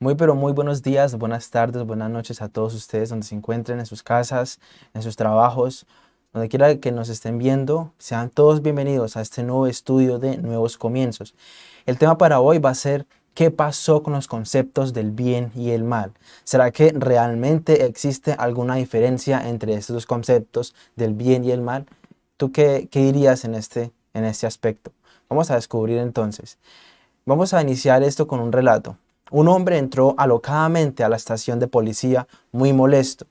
Muy pero muy buenos días, buenas tardes, buenas noches a todos ustedes donde se encuentren en sus casas, en sus trabajos, donde quiera que nos estén viendo, sean todos bienvenidos a este nuevo estudio de Nuevos Comienzos. El tema para hoy va a ser ¿qué pasó con los conceptos del bien y el mal? ¿Será que realmente existe alguna diferencia entre estos dos conceptos del bien y el mal? ¿Tú qué, qué dirías en este, en este aspecto? Vamos a descubrir entonces. Vamos a iniciar esto con un relato. Un hombre entró alocadamente a la estación de policía muy molesto.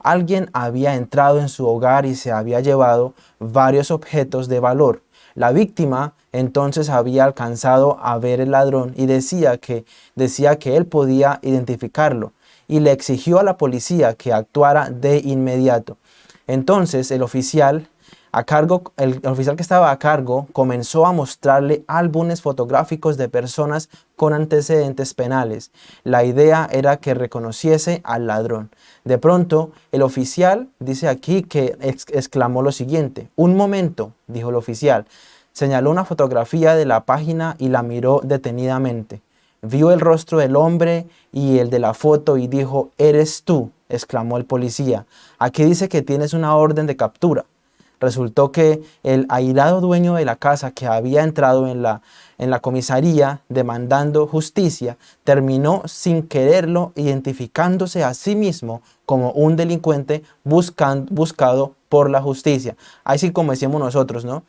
Alguien había entrado en su hogar y se había llevado varios objetos de valor. La víctima entonces había alcanzado a ver el ladrón y decía que, decía que él podía identificarlo y le exigió a la policía que actuara de inmediato. Entonces el oficial a cargo, el, oficial que estaba a cargo comenzó a mostrarle álbumes fotográficos de personas con antecedentes penales. La idea era que reconociese al ladrón. De pronto, el oficial dice aquí que exclamó lo siguiente. Un momento, dijo el oficial. Señaló una fotografía de la página y la miró detenidamente. Vio el rostro del hombre y el de la foto y dijo, «¿Eres tú?» exclamó el policía. Aquí dice que tienes una orden de captura. Resultó que el airado dueño de la casa que había entrado en la, en la comisaría demandando justicia, terminó sin quererlo identificándose a sí mismo como un delincuente buscado por la justicia. Así como decimos nosotros, ¿no?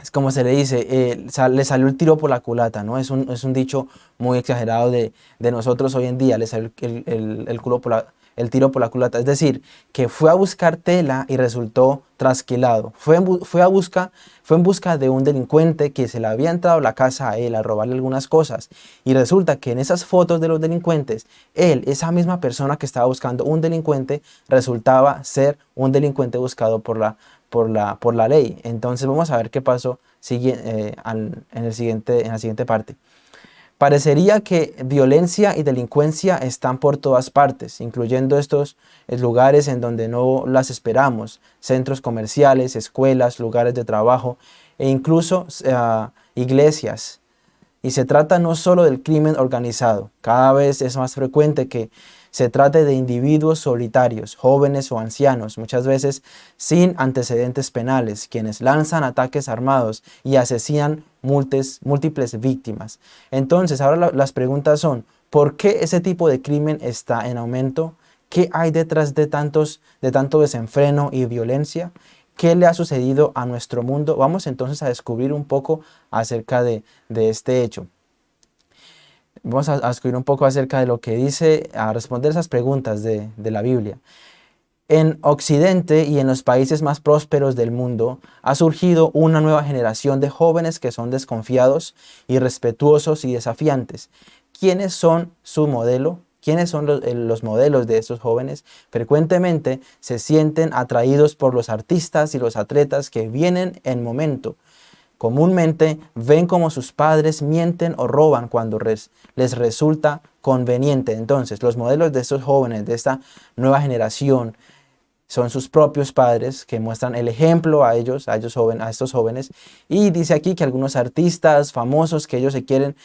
es como se le dice, eh, le salió el tiro por la culata, ¿no? Es un, es un dicho muy exagerado de, nosotros hoy en día, le salió el, el culo por la el tiro por la culata. Es decir, que fue a buscar tela y resultó trasquilado. Fue en, fue, a busca, fue en busca de un delincuente que se le había entrado a la casa a él a robarle algunas cosas. Y resulta que en esas fotos de los delincuentes, él, esa misma persona que estaba buscando un delincuente, resultaba ser un delincuente buscado por la, por la, por la ley. Entonces vamos a ver qué pasó eh, en, el siguiente, en la siguiente parte. Parecería que violencia y delincuencia están por todas partes, incluyendo estos lugares en donde no las esperamos, centros comerciales, escuelas, lugares de trabajo e incluso eh, iglesias. Y se trata no solo del crimen organizado, cada vez es más frecuente que se trate de individuos solitarios, jóvenes o ancianos, muchas veces sin antecedentes penales, quienes lanzan ataques armados y asesinan múltiples víctimas. Entonces, ahora las preguntas son, ¿por qué ese tipo de crimen está en aumento? ¿Qué hay detrás de, tantos, de tanto desenfreno y violencia? ¿Qué le ha sucedido a nuestro mundo? Vamos entonces a descubrir un poco acerca de este hecho. Vamos a, escribir un poco acerca de lo que dice, a responder esas preguntas de, de la Biblia. En Occidente y en los países más prósperos del mundo ha surgido una nueva generación de jóvenes que son desconfiados, irrespetuosos y desafiantes. ¿Quiénes son su modelo? ¿Quiénes son los, los, modelos de estos jóvenes? Frecuentemente se sienten atraídos por los artistas y los atletas que vienen en momento, Comúnmente ven como sus padres mienten o roban cuando les resulta conveniente. Entonces, los modelos de estos jóvenes, de esta nueva generación, son sus propios padres que muestran el ejemplo a ellos, a, estos jóvenes. Y dice aquí que algunos artistas famosos que ellos se quieren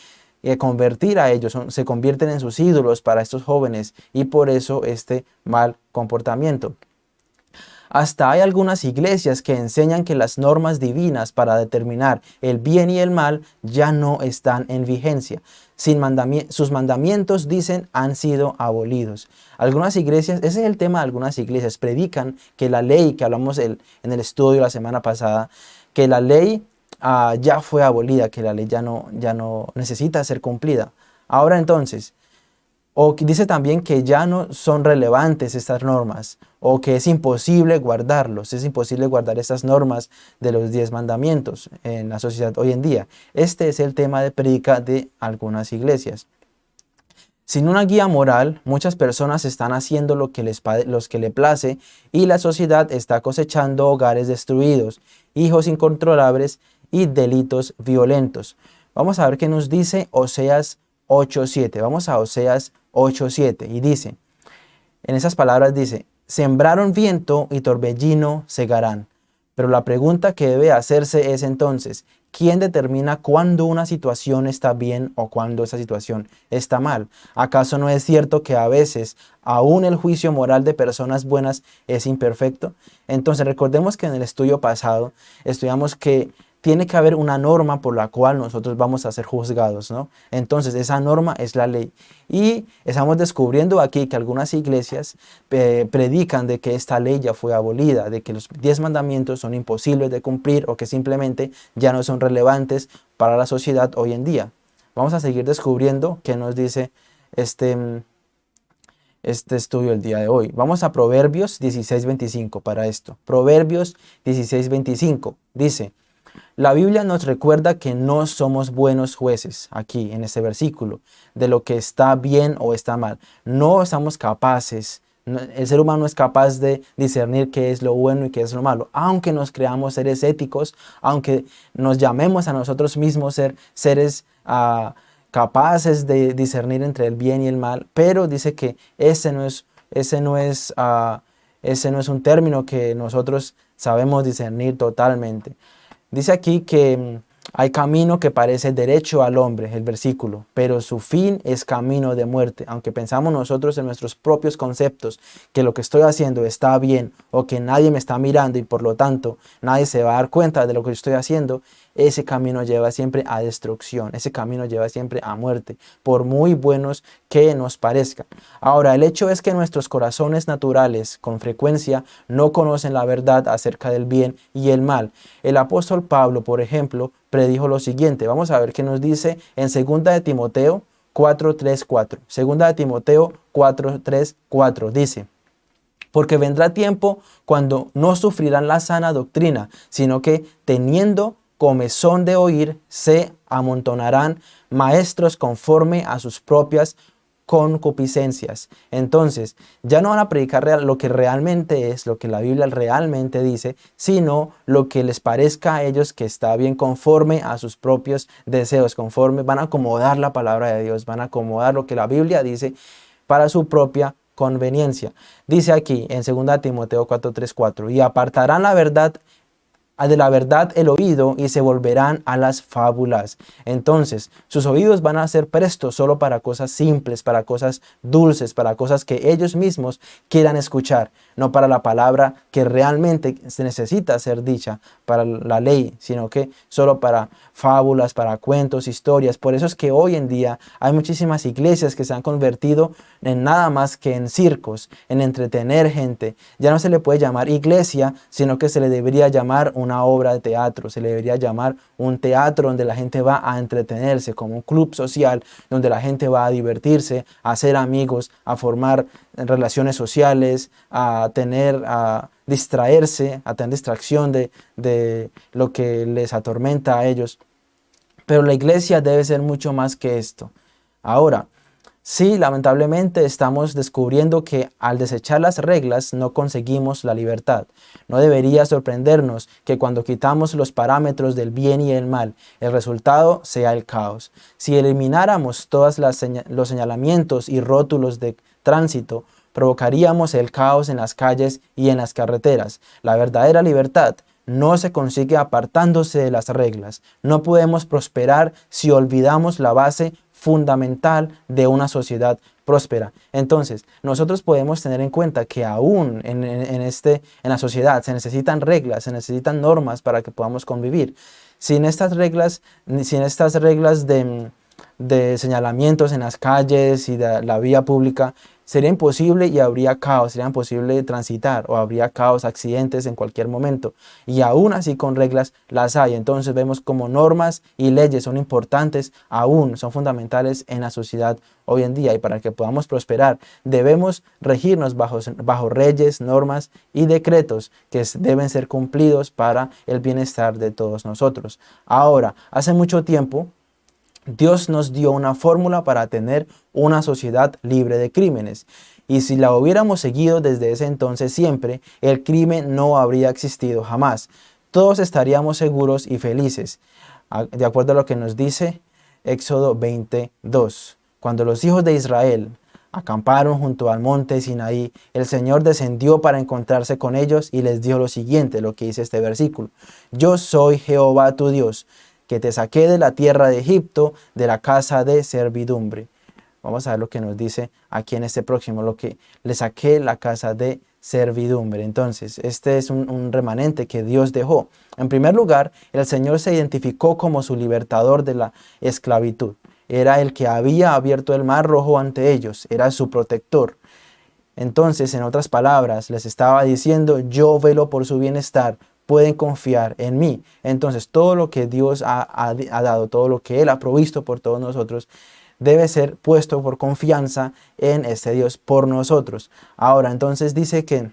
eh, convertir a ellos, se convierten en sus ídolos para estos jóvenes y por eso este mal comportamiento. Hasta hay algunas iglesias que enseñan que las normas divinas para determinar el bien y el mal ya no están en vigencia. Sus mandamientos, dicen, han sido abolidos. Algunas iglesias, ese es el tema de algunas iglesias, predican que la ley que hablamos en el estudio la semana pasada, que la ley ah, ya fue abolida, que la ley ya no, ya no necesita ser cumplida. Ahora entonces, o dice también que ya no son relevantes estas normas o que es imposible guardarlos, es imposible guardar estas normas de los diez mandamientos en la sociedad hoy en día. Este es el tema de predica de algunas iglesias. Sin una guía moral, muchas personas están haciendo lo que les, los que place y la sociedad está cosechando hogares destruidos, hijos incontrolables y delitos violentos. Vamos a ver qué nos dice Oseas 8.7. Vamos a Oseas 8.7 y dice, en esas palabras dice, sembraron viento y torbellino segarán. Pero la pregunta que debe hacerse es entonces, ¿quién determina cuándo una situación está bien o cuándo esa situación está mal? ¿Acaso no es cierto que a veces aún el juicio moral de personas buenas es imperfecto? Entonces recordemos que en el estudio pasado estudiamos que tiene que haber una norma por la cual nosotros vamos a ser juzgados, ¿no? Entonces, esa norma es la ley. Y estamos descubriendo aquí que algunas iglesias eh, predican de que esta ley ya fue abolida, de que los diez mandamientos son imposibles de cumplir o que simplemente ya no son relevantes para la sociedad hoy en día. Vamos a seguir descubriendo qué nos dice este, este estudio el día de hoy. Vamos a Proverbios 16.25 para esto. Proverbios 16.25 dice... La Biblia nos recuerda que no somos buenos jueces aquí en este versículo de lo que está bien o está mal. No somos capaces, el ser humano es capaz de discernir qué es lo bueno y qué es lo malo. Aunque nos creamos seres éticos, aunque nos llamemos a nosotros mismos ser seres ah, capaces de discernir entre el bien y el mal, pero dice que ese no es, ese no es, ah, ese no es un término que nosotros sabemos discernir totalmente. Dice aquí que mm, hay camino que parece derecho al hombre, el versículo, pero su fin es camino de muerte. Aunque pensamos nosotros en nuestros propios conceptos que lo que estoy haciendo está bien o que nadie me está mirando y por lo tanto nadie se va a dar cuenta de lo que estoy haciendo, ese camino lleva siempre a destrucción, ese camino lleva siempre a muerte, por muy buenos que nos parezcan. Ahora, el hecho es que nuestros corazones naturales con frecuencia no conocen la verdad acerca del bien y el mal. El apóstol Pablo, por ejemplo, predijo lo siguiente. Vamos a ver qué nos dice en 2 de Timoteo 4.3.4. Segunda de Timoteo 4.3.4 dice, porque vendrá tiempo cuando no sufrirán la sana doctrina, sino que teniendo comezón de oír, se amontonarán maestros conforme a sus propias concupiscencias. Entonces, ya no van a predicar lo que realmente es, lo que la Biblia realmente dice, sino lo que les parezca a ellos que está bien conforme a sus propios deseos, conforme van a acomodar la palabra de Dios, van a acomodar lo que la Biblia dice para su propia conveniencia. Dice aquí en 2 Timoteo 4.3.4, y apartarán la verdad de la verdad el oído y se volverán a las fábulas. Entonces, sus oídos van a ser prestos solo para cosas simples, para cosas dulces, para cosas que ellos mismos quieran escuchar, no para la palabra que realmente se necesita ser dicha, para la ley, sino que solo para fábulas, para cuentos, historias. Por eso es que hoy en día hay muchísimas iglesias que se han convertido en nada más que en circos, en entretener gente. Ya no se le puede llamar iglesia, sino que se le debería llamar una obra de teatro, se le debería llamar un teatro donde la gente va a entretenerse, como un club social donde la gente va a divertirse, a hacer amigos, a formar relaciones sociales, a tener, a distraerse, a tener distracción de, de lo que les atormenta a ellos. Pero la iglesia debe ser mucho más que esto. Ahora, sí, lamentablemente estamos descubriendo que al desechar las reglas no conseguimos la libertad. No debería sorprendernos que cuando quitamos los parámetros del bien y el mal, el resultado sea el caos. Si elimináramos todos los señalamientos y rótulos de tránsito, provocaríamos el caos en las calles y en las carreteras. La verdadera libertad no se consigue apartándose de las reglas. No podemos prosperar si olvidamos la base fundamental de una sociedad próspera. Entonces, nosotros podemos tener en cuenta que aún en, este, en la sociedad se necesitan reglas, se necesitan normas para que podamos convivir. Sin estas reglas, sin estas reglas de, de señalamientos en las calles y de la vía pública, sería imposible y habría caos, sería imposible transitar o habría caos, accidentes en cualquier momento. Y aún así con reglas las hay. Entonces vemos como normas y leyes son importantes, aún son fundamentales en la sociedad hoy en día. Y para que podamos prosperar debemos regirnos bajo, bajo reyes, normas y decretos que deben ser cumplidos para el bienestar de todos nosotros. Ahora, hace mucho tiempo Dios nos dio una fórmula para tener una sociedad libre de crímenes. Y si la hubiéramos seguido desde ese entonces siempre, el crimen no habría existido jamás. Todos estaríamos seguros y felices. De acuerdo a lo que nos dice Éxodo 22. Cuando los hijos de Israel acamparon junto al monte Sinaí, el Señor descendió para encontrarse con ellos y les dio lo siguiente, lo que dice este versículo. Yo soy Jehová tu Dios, que te saqué de la tierra de Egipto, de la casa de servidumbre. Vamos a ver lo que nos dice aquí en este próximo, lo que le saqué la casa de servidumbre. Entonces, este es un, remanente que Dios dejó. En primer lugar, el Señor se identificó como su libertador de la esclavitud. Era el que había abierto el mar rojo ante ellos, era su protector. Entonces, en otras palabras, les estaba diciendo, yo velo por su bienestar, pueden confiar en mí. Entonces, todo lo que Dios ha, ha dado, todo lo que Él ha provisto por todos nosotros, debe ser puesto por confianza en este Dios por nosotros. Ahora, entonces dice que,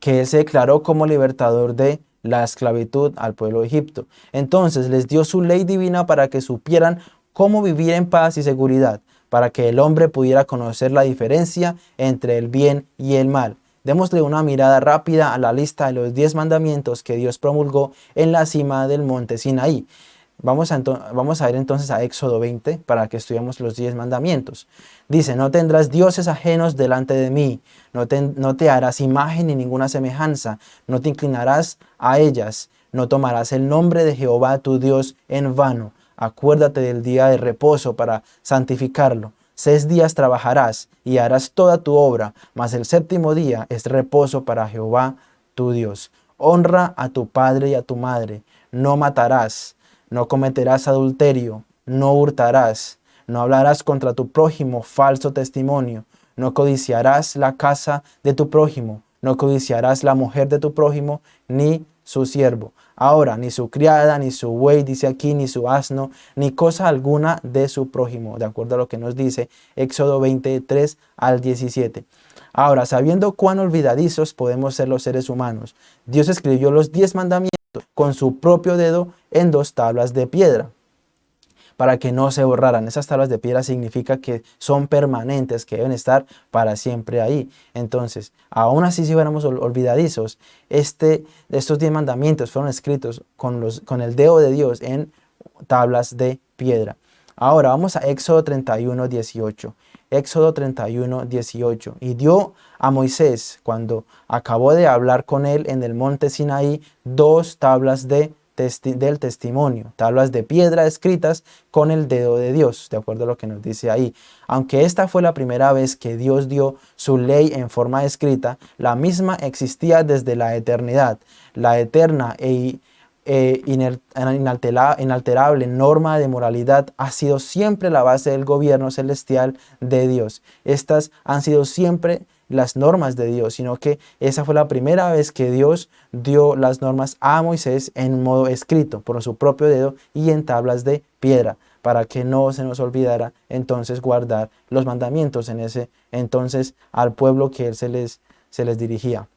que Él se declaró como libertador de la esclavitud al pueblo de Egipto. Entonces les dio su ley divina para que supieran cómo vivir en paz y seguridad, para que el hombre pudiera conocer la diferencia entre el bien y el mal. Démosle una mirada rápida a la lista de los diez mandamientos que Dios promulgó en la cima del monte Sinaí. Vamos a, vamos ir entonces a Éxodo 20 para que estudiemos los 10 mandamientos. Dice, no tendrás dioses ajenos delante de mí, no te, no te harás imagen ni ninguna semejanza, no te inclinarás a ellas, no tomarás el nombre de Jehová tu Dios en vano. Acuérdate del día de reposo para santificarlo. Seis días trabajarás y harás toda tu obra, mas el séptimo día es reposo para Jehová tu Dios. Honra a tu padre y a tu madre, no matarás no cometerás adulterio, no hurtarás, no hablarás contra tu prójimo falso testimonio, no codiciarás la casa de tu prójimo, no codiciarás la mujer de tu prójimo, ni su siervo. Ahora, ni su criada, ni su buey, dice aquí, ni su asno, ni cosa alguna de su prójimo, de acuerdo a lo que nos dice Éxodo 23 al 17. Ahora, sabiendo cuán olvidadizos podemos ser los seres humanos, Dios escribió los diez mandamientos con su propio dedo en dos tablas de piedra para que no se borraran. Esas tablas de piedra significa que son permanentes, que deben estar para siempre ahí. Entonces, aún así si fuéramos olvidadizos, este, estos diez mandamientos fueron escritos con, los, con el dedo de Dios en tablas de piedra. Ahora vamos a Éxodo 31, 18. Éxodo 31, 18. Y dio a Moisés, cuando acabó de hablar con él en el monte Sinaí, dos tablas de del testimonio, tablas de piedra escritas con el dedo de Dios, de acuerdo a lo que nos dice ahí. Aunque esta fue la primera vez que Dios dio su ley en forma escrita, la misma existía desde la eternidad. La eterna e eh, inalterable norma de moralidad ha sido siempre la base del gobierno celestial de Dios. Estas han sido siempre las normas de Dios, sino que esa fue la primera vez que Dios dio las normas a Moisés en modo escrito por su propio dedo y en tablas de piedra para que no se nos olvidara entonces guardar los mandamientos en ese entonces al pueblo que él se les, se les dirigía.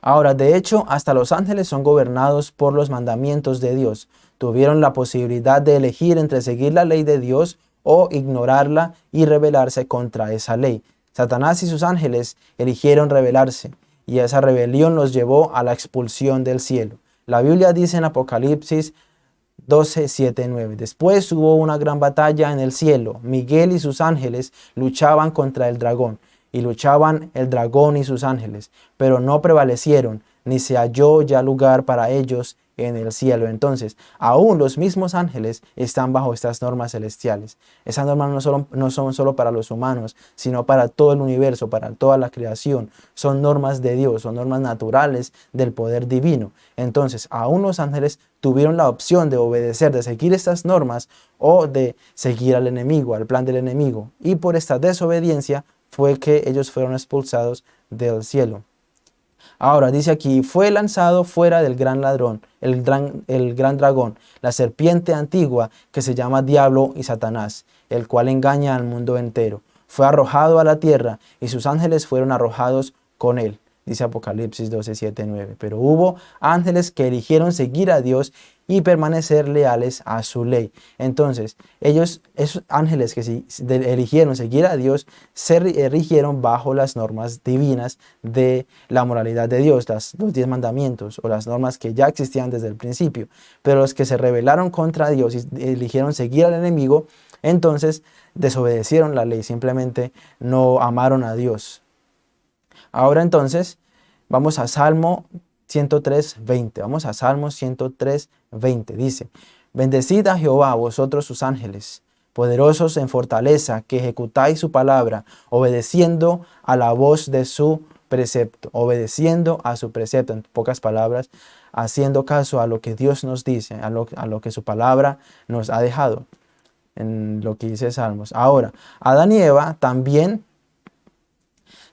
Ahora, de hecho, hasta los ángeles son gobernados por los mandamientos de Dios. Tuvieron la posibilidad de elegir entre seguir la ley de Dios o ignorarla y rebelarse contra esa ley. Satanás y sus ángeles eligieron rebelarse, y esa rebelión los llevó a la expulsión del cielo. La Biblia dice en Apocalipsis 12, 7, 9. Después hubo una gran batalla en el cielo. Miguel y sus ángeles luchaban contra el dragón y luchaban el dragón y sus ángeles, pero no prevalecieron, ni se halló ya lugar para ellos en el cielo. Entonces, aún los mismos ángeles están bajo estas normas celestiales. Esas normas no, solo, no son solo para los humanos, sino para todo el universo, para toda la creación. Son normas de Dios, son normas naturales del poder divino. Entonces, aún los ángeles tuvieron la opción de obedecer, de seguir estas normas o de seguir al enemigo, al plan del enemigo. Y por esta desobediencia fue que ellos fueron expulsados del cielo. Ahora dice aquí, fue lanzado fuera del gran ladrón, el gran, el gran dragón, la serpiente antigua que se llama Diablo y Satanás, el cual engaña al mundo entero. Fue arrojado a la tierra y sus ángeles fueron arrojados con él dice Apocalipsis 12, 7, 9. Pero hubo ángeles que eligieron seguir a Dios y permanecer leales a su ley. Entonces, ellos, esos ángeles que eligieron seguir a Dios, se erigieron bajo las normas divinas de la moralidad de Dios, las, los diez mandamientos o las normas que ya existían desde el principio. Pero los que se rebelaron contra Dios y eligieron seguir al enemigo, entonces desobedecieron la ley, simplemente no amaron a Dios. Ahora entonces, vamos a Salmo 103, 20. Vamos a Salmos 103, 20. Dice, Bendecid a Jehová, vosotros sus ángeles, poderosos en fortaleza, que ejecutáis su palabra, obedeciendo a la voz de su precepto, obedeciendo a su precepto, en pocas palabras, haciendo caso a lo que Dios nos dice, a lo, a lo que su palabra nos ha dejado, en lo que dice Salmos. Ahora, Adán y Eva también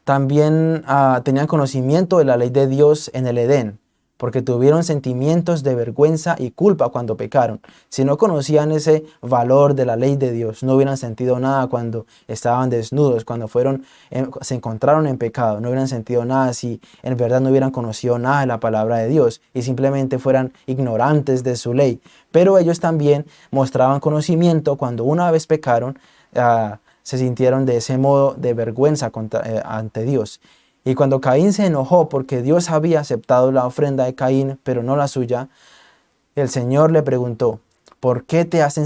también uh, tenían conocimiento de la ley de Dios en el Edén, porque tuvieron sentimientos de vergüenza y culpa cuando pecaron. Si no conocían ese valor de la ley de Dios, no hubieran sentido nada cuando estaban desnudos, cuando fueron, se encontraron en pecado, no hubieran sentido nada si en verdad no hubieran conocido nada de la palabra de Dios y simplemente fueran ignorantes de su ley. Pero ellos también mostraban conocimiento cuando una vez pecaron, uh, se sintieron de ese modo de vergüenza eh, ante Dios. Y cuando Caín se enojó porque Dios había aceptado la ofrenda de Caín, pero no la suya, el Señor le preguntó, ¿por qué te has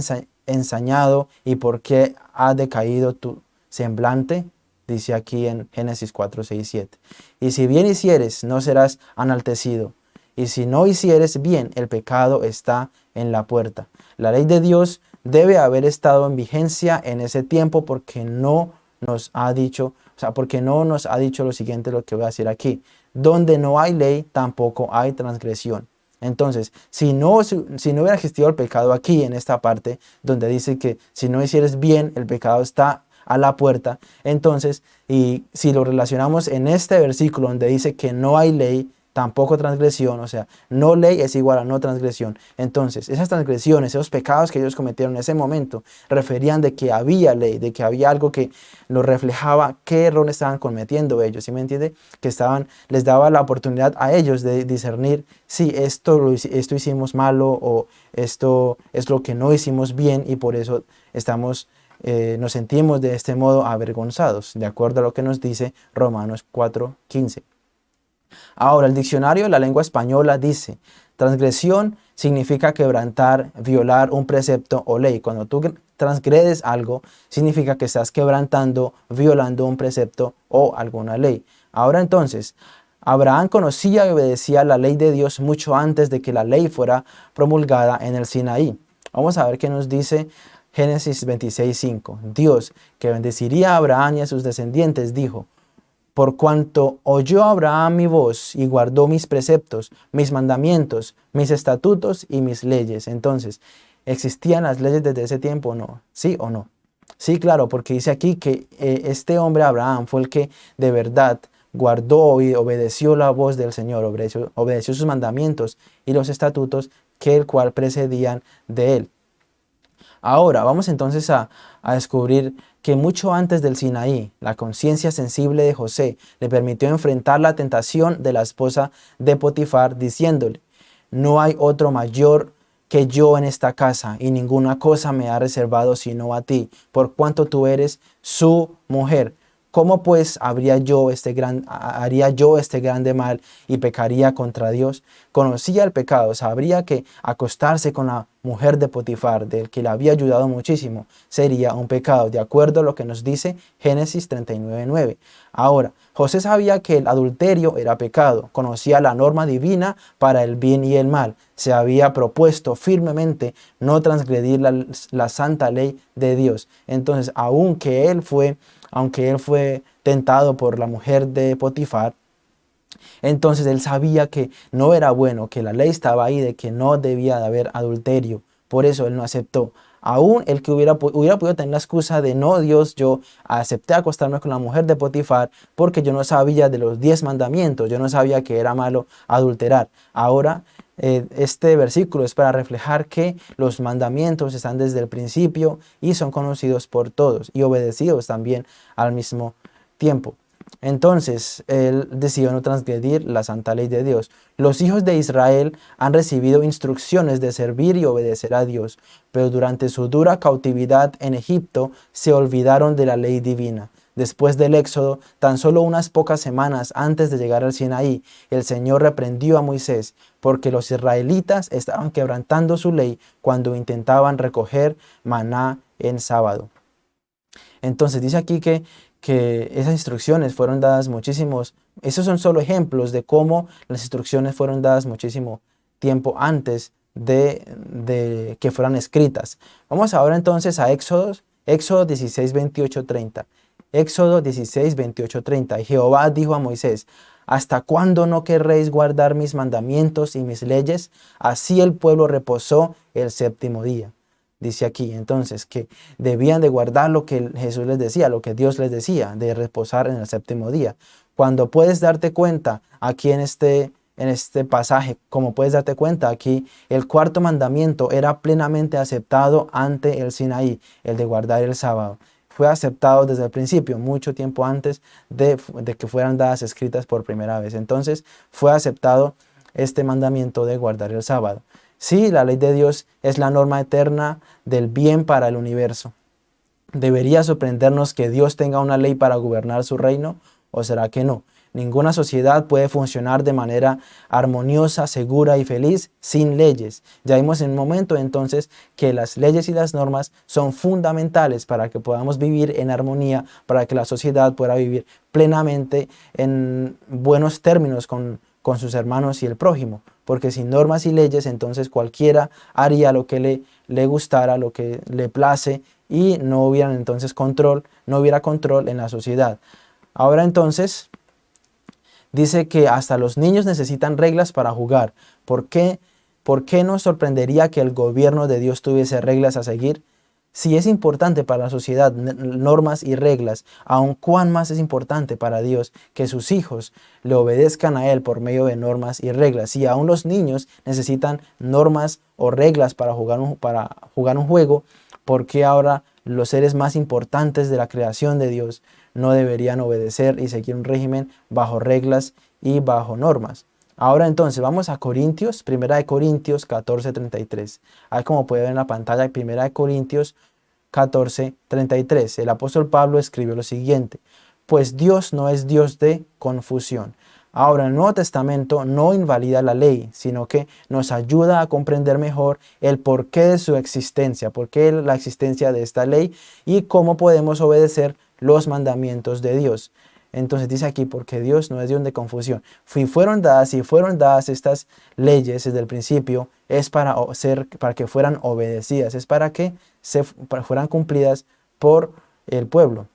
ensañado y por qué ha decaído tu semblante? Dice aquí en Génesis 4, 6 7. Y si bien hicieres, no serás enaltecido. Y si no hicieres bien, el pecado está en la puerta. La ley de Dios debe haber estado en vigencia en ese tiempo porque no nos ha dicho, o sea, porque no nos ha dicho lo siguiente, lo que voy a decir aquí. Donde no hay ley, tampoco hay transgresión. Entonces, si no, si, no hubiera existido el pecado aquí, en esta parte, donde dice que si no hicieres bien, el pecado está a la puerta, entonces, y si lo relacionamos en este versículo donde dice que no hay ley, tampoco transgresión, o sea, no ley es igual a no transgresión. Entonces, esas transgresiones, esos pecados que ellos cometieron en ese momento, referían de que había ley, de que había algo que lo reflejaba qué error estaban cometiendo ellos, ¿sí me entiende? Que estaban, les daba la oportunidad a ellos de discernir si esto, esto hicimos malo o esto es lo que no hicimos bien y por eso estamos... Eh, nos sentimos de este modo avergonzados, de acuerdo a lo que nos dice Romanos 4.15. Ahora, el diccionario de la lengua española dice, transgresión significa quebrantar, violar un precepto o ley. Cuando tú transgredes algo, significa que estás quebrantando, violando un precepto o alguna ley. Ahora entonces, Abraham conocía y obedecía la ley de Dios mucho antes de que la ley fuera promulgada en el Sinaí. Vamos a ver qué nos dice Génesis 26.5. Dios, que bendeciría a Abraham y a sus descendientes, dijo, por cuanto oyó Abraham mi voz y guardó mis preceptos, mis mandamientos, mis estatutos y mis leyes. Entonces, ¿existían las leyes desde ese tiempo o no? ¿Sí o no? Sí, claro, porque dice aquí que eh, este hombre Abraham fue el que de verdad guardó y obedeció la voz del Señor, obedeció, obedeció sus mandamientos y los estatutos que el cual precedían de él. Ahora, vamos entonces a, a descubrir que mucho antes del Sinaí, la conciencia sensible de José le permitió enfrentar la tentación de la esposa de Potifar diciéndole, no hay otro mayor que yo en esta casa y ninguna cosa me ha reservado sino a ti, por cuanto tú eres su mujer. ¿Cómo pues habría yo este gran, haría yo este grande mal y pecaría contra Dios? Conocía el pecado, sabría que acostarse con la mujer de Potifar, del que le había ayudado muchísimo, sería un pecado, de acuerdo a lo que nos dice Génesis 39.9. Ahora, José sabía que el adulterio era pecado, conocía la norma divina para el bien y el mal, se había propuesto firmemente no transgredir la, la santa ley de Dios. Entonces, aunque él fue aunque él fue tentado por la mujer de Potifar, entonces él sabía que no era bueno, que la ley estaba ahí de que no debía de haber adulterio. Por eso él no aceptó. Aún el que hubiera, hubiera podido tener la excusa de no, Dios, yo acepté acostarme con la mujer de Potifar porque yo no sabía de los diez mandamientos, yo no sabía que era malo adulterar. Ahora eh, este versículo es para reflejar que los mandamientos están desde el principio y son conocidos por todos y obedecidos también al mismo tiempo. Entonces, él decidió no transgredir la santa ley de Dios. Los hijos de Israel han recibido instrucciones de servir y obedecer a Dios, pero durante su dura cautividad en Egipto se olvidaron de la ley divina. Después del éxodo, tan solo unas pocas semanas antes de llegar al Sinaí, el Señor reprendió a Moisés porque los israelitas estaban quebrantando su ley cuando intentaban recoger maná en sábado. Entonces dice aquí que, que esas instrucciones fueron dadas muchísimos, Esos son solo ejemplos de cómo las instrucciones fueron dadas muchísimo tiempo antes de, que fueran escritas. Vamos ahora entonces a Éxodo, Éxodo 16, 28, 30. Éxodo 16, 28, 30. Y Jehová dijo a Moisés, ¿Hasta cuándo no querréis guardar mis mandamientos y mis leyes? Así el pueblo reposó el séptimo día. Dice aquí entonces que debían de guardar lo que Jesús les decía, lo que Dios les decía, de reposar en el séptimo día. Cuando puedes darte cuenta aquí en este, en este pasaje, como puedes darte cuenta aquí, el cuarto mandamiento era plenamente aceptado ante el Sinaí, el de guardar el sábado fue aceptado desde el principio, mucho tiempo antes de, que fueran dadas escritas por primera vez. Entonces fue aceptado este mandamiento de guardar el sábado. Sí, la ley de Dios es la norma eterna del bien para el universo. ¿Debería sorprendernos que Dios tenga una ley para gobernar su reino? ¿O será que no? Ninguna sociedad puede funcionar de manera armoniosa, segura y feliz sin leyes. Ya vimos en un momento entonces que las leyes y las normas son fundamentales para que podamos vivir en armonía, para que la sociedad pueda vivir plenamente en buenos términos con, con sus hermanos y el prójimo. Porque sin normas y leyes entonces cualquiera haría lo que le, le gustara, lo que le place y no hubiera entonces control, no hubiera control en la sociedad. Ahora entonces Dice que hasta los niños necesitan reglas para jugar. ¿Por qué? ¿Por qué nos sorprendería que el gobierno de Dios tuviese reglas a seguir? Si es importante para la sociedad normas y reglas, aun cuán más es importante para Dios que sus hijos le obedezcan a Él por medio de normas y reglas. Si aún los niños necesitan normas o reglas para jugar un, para jugar un juego, ¿por qué ahora los seres más importantes de la creación de Dios no deberían obedecer y seguir un régimen bajo reglas y bajo normas. Ahora entonces vamos a Corintios, primera de Corintios 14.33. Ahí como puede ver en la pantalla, primera de Corintios 14.33. El apóstol Pablo escribió lo siguiente, pues Dios no es Dios de confusión. Ahora el Nuevo Testamento no invalida la ley, sino que nos ayuda a comprender mejor el porqué de su existencia, por qué la existencia de esta ley y cómo podemos obedecer los mandamientos de Dios. Entonces dice aquí, porque Dios no es Dios de confusión. Si fueron dadas, y fueron dadas estas leyes desde el principio, es para, ser, para que fueran obedecidas, es para que se, fueran cumplidas por el pueblo.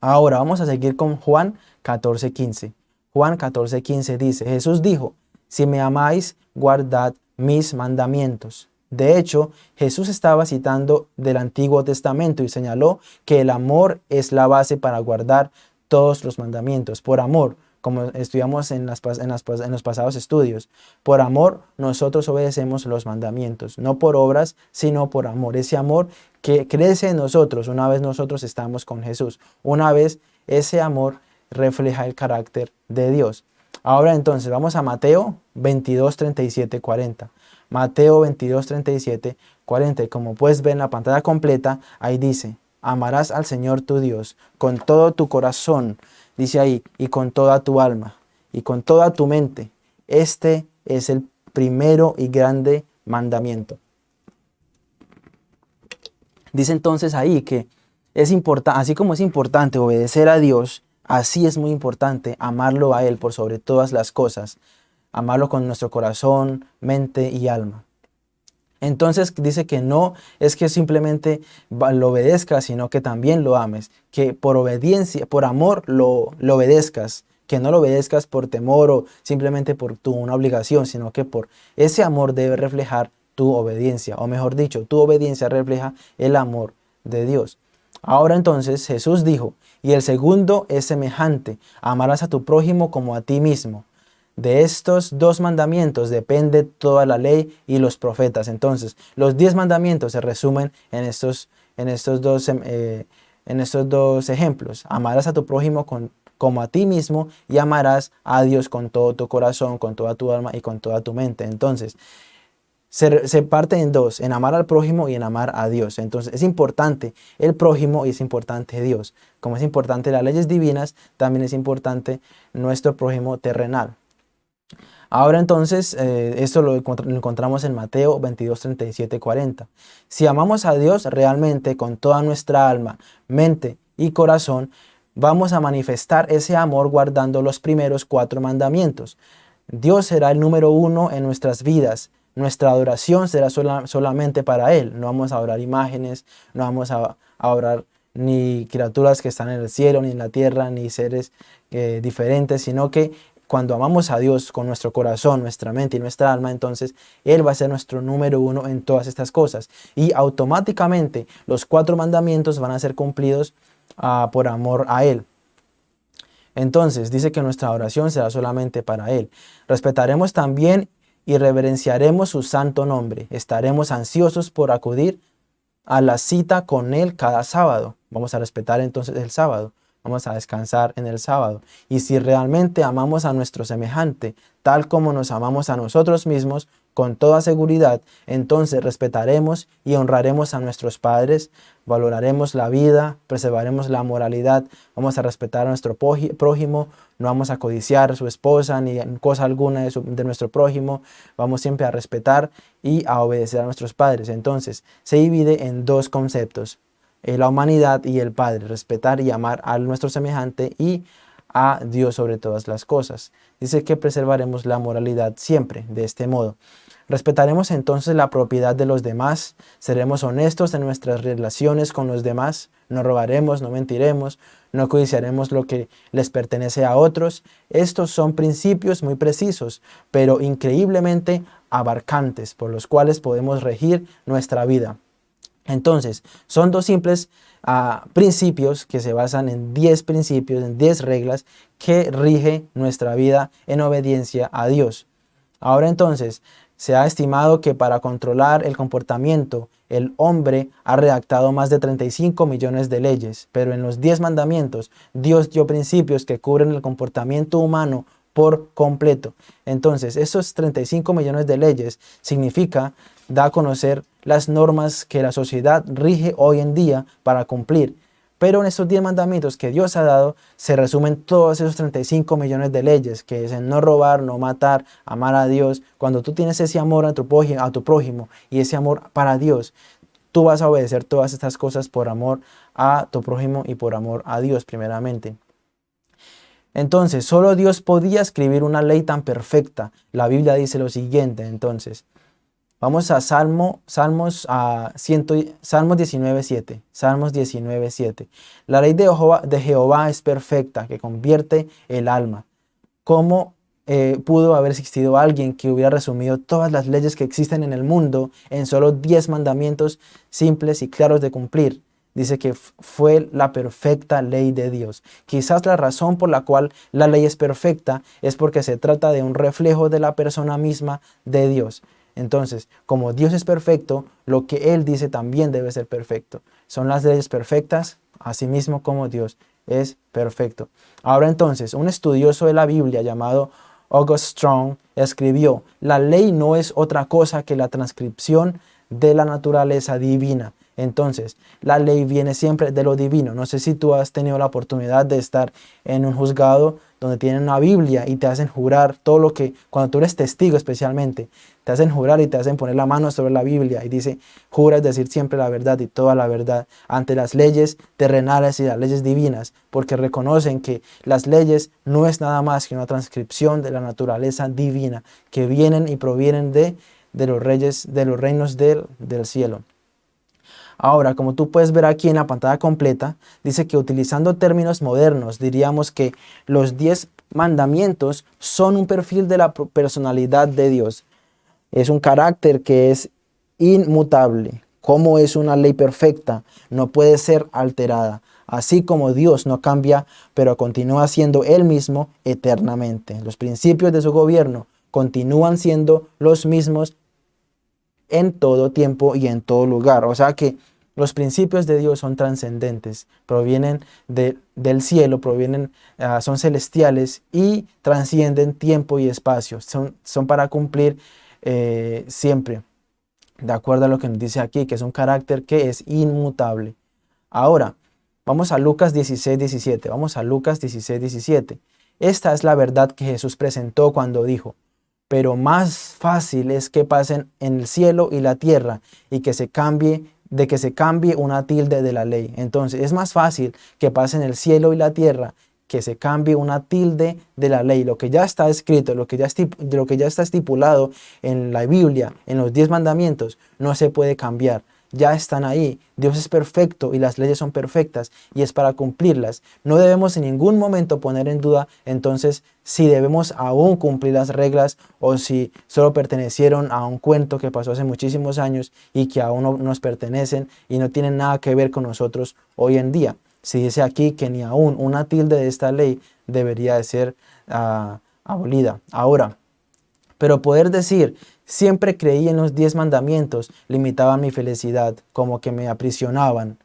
Ahora vamos a seguir con Juan 14.15. Juan 14.15 dice, Jesús dijo, si me amáis, guardad mis mandamientos. De hecho, Jesús estaba citando del Antiguo Testamento y señaló que el amor es la base para guardar todos los mandamientos. Por amor, como estudiamos en, en, los pasados estudios, por amor nosotros obedecemos los mandamientos, no por obras, sino por amor. Ese amor que crece en nosotros una vez nosotros estamos con Jesús. Una vez ese amor refleja el carácter de Dios. Ahora entonces vamos a Mateo 22, 37, 40. Mateo 22, 37, 40. como puedes ver en la pantalla completa, ahí dice, amarás al Señor tu Dios con todo tu corazón, dice ahí, y con toda tu alma, y con toda tu mente. Este es el primero y grande mandamiento. Dice entonces ahí que es importante, así como es importante obedecer a Dios, así es muy importante amarlo a Él por sobre todas las cosas amarlo con nuestro corazón, mente y alma. Entonces dice que no es que simplemente lo obedezcas, sino que también lo ames, que por obediencia, por amor lo, obedezcas, que no lo obedezcas por temor o simplemente por tu una obligación, sino que por ese amor debe reflejar tu obediencia, o mejor dicho, tu obediencia refleja el amor de Dios. Ahora entonces Jesús dijo, y el segundo es semejante, amarás a tu prójimo como a ti mismo. De estos dos mandamientos depende toda la ley y los profetas. Entonces, los diez mandamientos se resumen en estos, en estos, dos, eh, en estos dos ejemplos. Amarás a tu prójimo como a ti mismo y amarás a Dios con todo tu corazón, con toda tu alma y con toda tu mente. Entonces, se, se, parte en dos, en amar al prójimo y en amar a Dios. Entonces es importante el prójimo y es importante Dios. Como es importante las leyes divinas, también es importante nuestro prójimo terrenal. Ahora entonces, eh, esto lo, encontramos en Mateo 22, 37, 40. Si amamos a Dios realmente con toda nuestra alma, mente y corazón, vamos a manifestar ese amor guardando los primeros cuatro mandamientos. Dios será el número uno en nuestras vidas. Nuestra adoración será solamente para Él. No vamos a adorar imágenes, no vamos a, adorar ni criaturas que están en el cielo, ni en la tierra, ni seres eh, diferentes, sino que cuando amamos a Dios con nuestro corazón, nuestra mente y nuestra alma, entonces Él va a ser nuestro número uno en todas estas cosas. Y automáticamente los cuatro mandamientos van a ser cumplidos ah, por amor a Él. Entonces dice que nuestra oración será solamente para Él. Respetaremos también y reverenciaremos su santo nombre. Estaremos ansiosos por acudir a la cita con Él cada sábado. Vamos a respetar entonces el sábado. Vamos a descansar en el sábado. Y si realmente amamos a nuestro semejante, tal como nos amamos a nosotros mismos, con toda seguridad, entonces respetaremos y honraremos a nuestros padres, valoraremos la vida, preservaremos la moralidad, vamos a respetar a nuestro prójimo, no vamos a codiciar a su esposa ni cosa alguna de, de, nuestro prójimo, vamos siempre a respetar y a obedecer a nuestros padres. Entonces, se divide en dos conceptos, eh, la humanidad y el Padre, respetar y amar a nuestro semejante y a Dios sobre todas las cosas. Dice que preservaremos la moralidad siempre de este modo. Respetaremos entonces la propiedad de los demás, seremos honestos en nuestras relaciones con los demás, no robaremos, no mentiremos, no codiciaremos lo que les pertenece a otros. Estos son principios muy precisos, pero increíblemente abarcantes, por los cuales podemos regir nuestra vida. Entonces, son dos simples ah, principios que se basan en 10 principios, en 10 reglas que rige nuestra vida en obediencia a Dios. Ahora entonces, se ha estimado que para controlar el comportamiento, el hombre ha redactado más de 35 millones de leyes, pero en los 10 mandamientos, Dios dio principios que cubren el comportamiento humano por completo. Entonces, esos 35 millones de leyes significa, da a conocer las normas que la sociedad rige hoy en día para cumplir. Pero en estos 10 mandamientos que Dios ha dado, se resumen todos esos 35 millones de leyes, que es en no robar, no matar, amar a Dios. Cuando tú tienes ese amor a a tu prójimo y ese amor para Dios, tú vas a obedecer todas estas cosas por amor a tu prójimo y por amor a Dios primeramente. Entonces, solo Dios podía escribir una ley tan perfecta. La Biblia dice lo siguiente, entonces. Vamos a Salmo, Salmos, a Salmos 19.7. Salmos 19.7. La ley de Jehová, de Jehová, es perfecta, que convierte el alma. ¿Cómo eh, pudo haber existido alguien que hubiera resumido todas las leyes que existen en el mundo en solo 10 mandamientos simples y claros de cumplir? Dice que fue la perfecta ley de Dios. Quizás la razón por la cual la ley es perfecta es porque se trata de un reflejo de la persona misma de Dios. Entonces, como Dios es perfecto, lo que Él dice también debe ser perfecto. Son las leyes perfectas, así mismo como Dios es perfecto. Ahora entonces, un estudioso de la Biblia llamado August Strong escribió, la ley no es otra cosa que la transcripción de la naturaleza divina. Entonces, la ley viene siempre de lo divino. No sé si tú has tenido la oportunidad de estar en un juzgado donde tienen una Biblia y te hacen jurar todo lo que, cuando tú eres testigo especialmente, te hacen jurar y te hacen poner la mano sobre la Biblia y dice, juras decir siempre la verdad y toda la verdad ante las leyes terrenales y las leyes divinas, porque reconocen que las leyes no es nada más que una transcripción de la naturaleza divina que vienen y provienen de, de los reyes, de los reinos del, del cielo. Ahora, como tú puedes ver aquí en la pantalla completa, dice que utilizando términos modernos, diríamos que los 10 mandamientos son un perfil de la personalidad de Dios. Es un carácter que es inmutable. Como es una ley perfecta, no puede ser alterada. Así como Dios no cambia, pero continúa siendo Él mismo eternamente. Los principios de su gobierno continúan siendo los mismos en todo tiempo y en todo lugar. O sea que los principios de Dios son trascendentes, provienen del cielo, provienen, ah, son celestiales y trascienden tiempo y espacio. Son, son para cumplir eh, siempre, de acuerdo a lo que nos dice aquí, que es un carácter que es inmutable. Ahora, vamos a Lucas 16, 17. Vamos a Lucas 16, 17. Esta es la verdad que Jesús presentó cuando dijo, pero más fácil es que pasen en el cielo y la tierra y que se cambie de que se cambie una tilde de la ley. Entonces es más fácil que pasen el cielo y la tierra que se cambie una tilde de la ley, lo que ya está escrito, lo que ya, lo que ya está estipulado en la Biblia, en los diez mandamientos, no se puede cambiar ya están ahí. Dios es perfecto y las leyes son perfectas y es para cumplirlas. No debemos en ningún momento poner en duda entonces si debemos aún cumplir las reglas o si solo pertenecieron a un cuento que pasó hace muchísimos años y que aún no nos pertenecen y no tienen nada que ver con nosotros hoy en día. Si dice aquí que ni aún una tilde de esta ley debería de ser ah, abolida. Ahora, pero poder decir Siempre creí en los diez mandamientos, limitaban mi felicidad, como que me aprisionaban.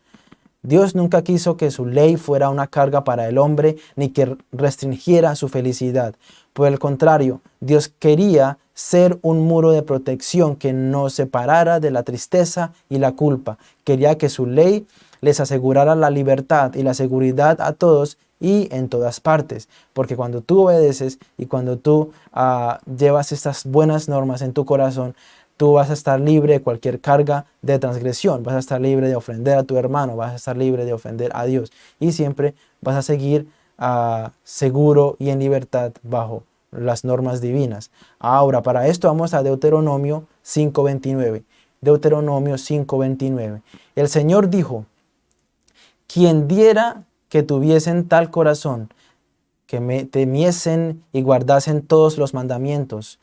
Dios nunca quiso que su ley fuera una carga para el hombre, ni que restringiera su felicidad. Por el contrario, Dios quería ser un muro de protección que nos separara de la tristeza y la culpa. Quería que su ley les asegurara la libertad y la seguridad a todos y en todas partes. Porque cuando tú obedeces y cuando tú ah, llevas estas buenas normas en tu corazón, tú vas a estar libre de cualquier carga de transgresión, vas a estar libre de ofender a tu hermano, vas a estar libre de ofender a Dios y siempre vas a seguir ah, seguro y en libertad bajo las normas divinas. Ahora, para esto vamos a Deuteronomio 5.29. Deuteronomio 5.29. El Señor dijo, quien diera que tuviesen tal corazón, que me temiesen y guardasen todos los mandamientos,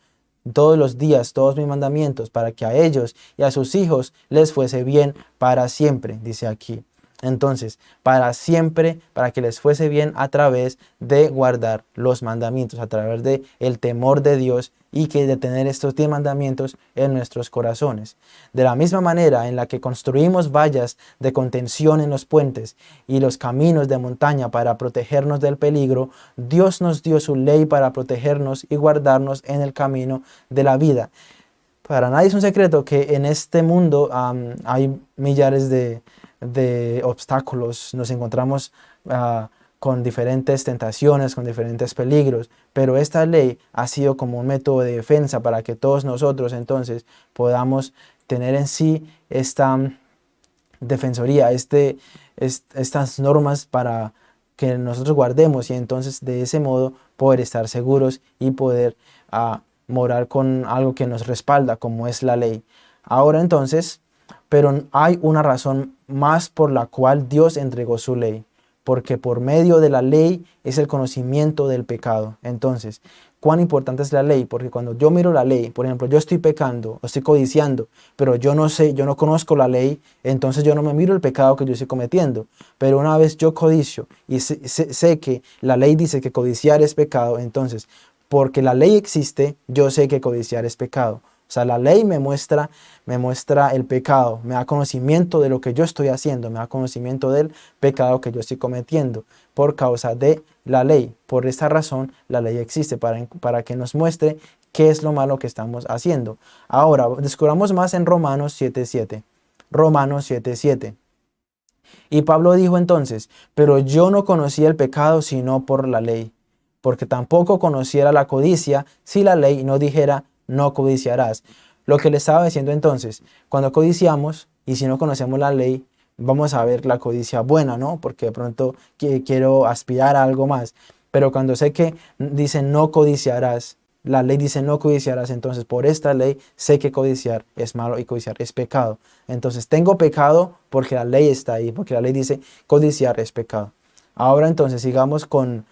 todos los días, todos mis mandamientos, para que a ellos y a sus hijos les fuese bien para siempre, dice aquí. Entonces, para siempre, para que les fuese bien a través de guardar los mandamientos, a través de el temor de Dios y que de tener estos diez mandamientos en nuestros corazones. De la misma manera en la que construimos vallas de contención en los puentes y los caminos de montaña para protegernos del peligro, Dios nos dio su ley para protegernos y guardarnos en el camino de la vida. Para nadie es un secreto que en este mundo hay millares de, obstáculos, nos encontramos ah, con diferentes tentaciones, con diferentes peligros, pero esta ley ha sido como un método de defensa para que todos nosotros entonces podamos tener en sí esta mm, defensoría, este, estas normas para que nosotros guardemos y entonces de ese modo poder estar seguros y poder ah, morar con algo que nos respalda como es la ley. Ahora entonces pero hay una razón más por la cual Dios entregó su ley, porque por medio de la ley es el conocimiento del pecado. Entonces, ¿cuán importante es la ley? Porque cuando yo miro la ley, por ejemplo, yo estoy pecando, estoy codiciando, pero yo no sé, yo no conozco la ley, entonces yo no me miro el pecado que yo estoy cometiendo. Pero una vez yo codicio y sé, sé que la ley dice que codiciar es pecado, entonces, porque la ley existe, yo sé que codiciar es pecado. O sea, la ley me muestra, me muestra el pecado, me da conocimiento de lo que yo estoy haciendo, me da conocimiento del pecado que yo estoy cometiendo por causa de la ley. Por esta razón, la ley existe para, para que nos muestre qué es lo malo que estamos haciendo. Ahora, descubramos más en Romanos 7.7. Romanos 7.7. Y Pablo dijo entonces, pero yo no conocía el pecado sino por la ley, porque tampoco conociera la codicia si la ley no dijera no codiciarás. Lo que le estaba diciendo entonces, cuando codiciamos y si no conocemos la ley, vamos a ver la codicia buena, ¿no? Porque de pronto quiero aspirar a algo más. Pero cuando sé que dice no codiciarás, la ley dice no codiciarás, entonces por esta ley sé que codiciar es malo y codiciar es pecado. Entonces tengo pecado porque la ley está ahí, porque la ley dice codiciar es pecado. Ahora entonces sigamos con,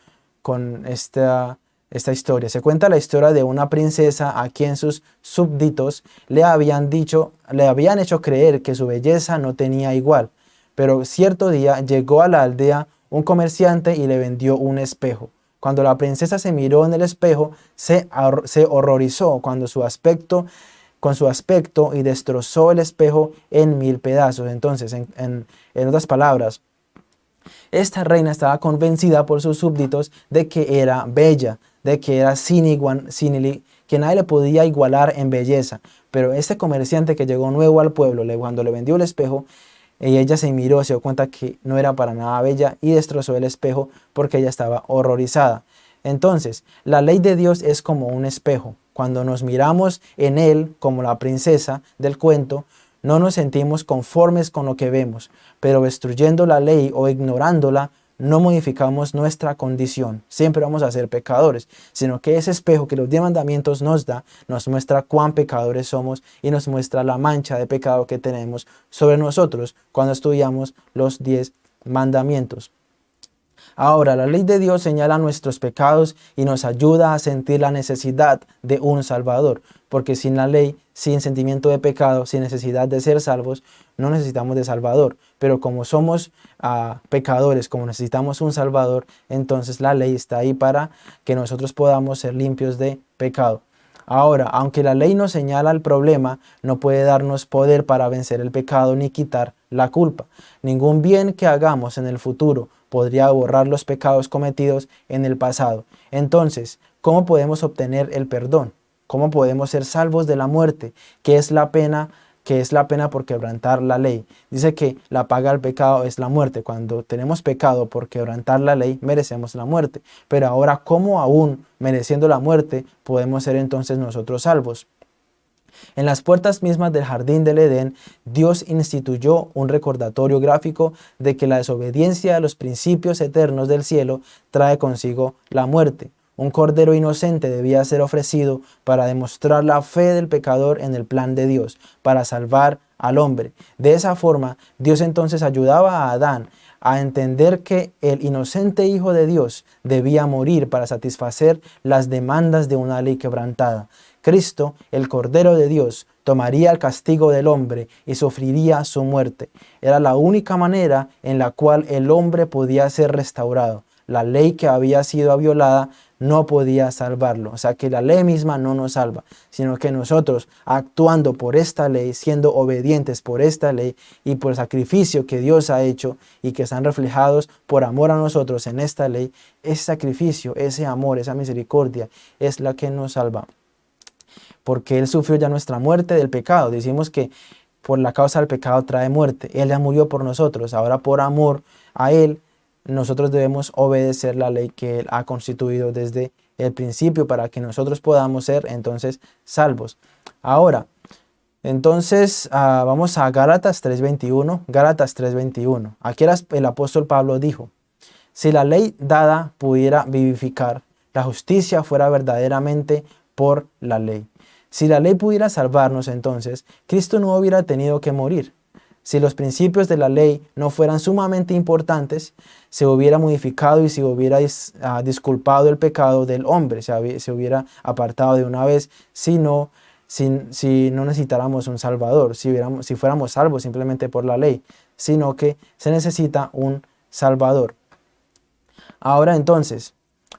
con esta esta historia. Se cuenta la historia de una princesa a quien sus súbditos le habían dicho, le habían hecho creer que su belleza no tenía igual. Pero cierto día llegó a la aldea un comerciante y le vendió un espejo. Cuando la princesa se miró en el espejo, se, se horrorizó cuando su aspecto, con su aspecto y destrozó el espejo en mil pedazos. Entonces, en, en otras palabras, esta reina estaba convencida por sus súbditos de que era bella, de que era sin igual, sin, que nadie le podía igualar en belleza. Pero este comerciante que llegó nuevo al pueblo, cuando le vendió el espejo, ella se miró, se dio cuenta que no era para nada bella y destrozó el espejo porque ella estaba horrorizada. Entonces, la ley de Dios es como un espejo. Cuando nos miramos en él, como la princesa del cuento, no nos sentimos conformes con lo que vemos, pero destruyendo la ley o ignorándola, no modificamos nuestra condición. Siempre vamos a ser pecadores, sino que ese espejo que los diez mandamientos nos da, nos muestra cuán pecadores somos y nos muestra la mancha de pecado que tenemos sobre nosotros cuando estudiamos los diez mandamientos. Ahora, la ley de Dios señala nuestros pecados y nos ayuda a sentir la necesidad de un Salvador, porque sin la ley, sin sentimiento de pecado, sin necesidad de ser salvos, no necesitamos de Salvador. Pero como somos ah, pecadores, como necesitamos un Salvador, entonces la ley está ahí para que nosotros podamos ser limpios de pecado. Ahora, aunque la ley nos señala el problema, no puede darnos poder para vencer el pecado ni quitar la culpa. Ningún bien que hagamos en el futuro podría borrar los pecados cometidos en el pasado. Entonces, ¿cómo podemos obtener el perdón? ¿Cómo podemos ser salvos de la muerte? ¿Qué es la pena? Que es la pena por quebrantar la ley. Dice que la paga del pecado es la muerte. Cuando tenemos pecado por quebrantar la ley, merecemos la muerte. Pero ahora, ¿cómo aún mereciendo la muerte podemos ser entonces nosotros salvos? En las puertas mismas del jardín del Edén, Dios instituyó un recordatorio gráfico de que la desobediencia a los principios eternos del cielo trae consigo la muerte. Un cordero inocente debía ser ofrecido para demostrar la fe del pecador en el plan de Dios, para salvar al hombre. De esa forma, Dios entonces ayudaba a Adán a entender que el inocente Hijo de Dios debía morir para satisfacer las demandas de una ley quebrantada. Cristo, el Cordero de Dios, tomaría el castigo del hombre y sufriría su muerte. Era la única manera en la cual el hombre podía ser restaurado. La ley que había sido violada no podía salvarlo. O sea que la ley misma no nos salva, sino que nosotros actuando por esta ley, siendo obedientes por esta ley y por el sacrificio que Dios ha hecho y que están reflejados por amor a nosotros en esta ley, ese sacrificio, ese amor, esa misericordia es la que nos salva. Porque Él sufrió ya nuestra muerte del pecado. Decimos que por la causa del pecado trae muerte. Él ya murió por nosotros. Ahora por amor a Él nosotros debemos obedecer la ley que Él ha constituido desde el principio para que nosotros podamos ser entonces salvos. Ahora, entonces ah, vamos a Gálatas 3.21, Gálatas 3.21. Aquí el apóstol Pablo dijo, si la ley dada pudiera vivificar, la justicia fuera verdaderamente por la ley. Si la ley pudiera salvarnos entonces, Cristo no hubiera tenido que morir. Si los principios de la ley no fueran sumamente importantes, se hubiera modificado y se hubiera ah, disculpado el pecado del hombre, se, hubiera apartado de una vez, si no, si, no necesitáramos un salvador, si, si fuéramos salvos simplemente por la ley, sino que se necesita un salvador. Ahora entonces,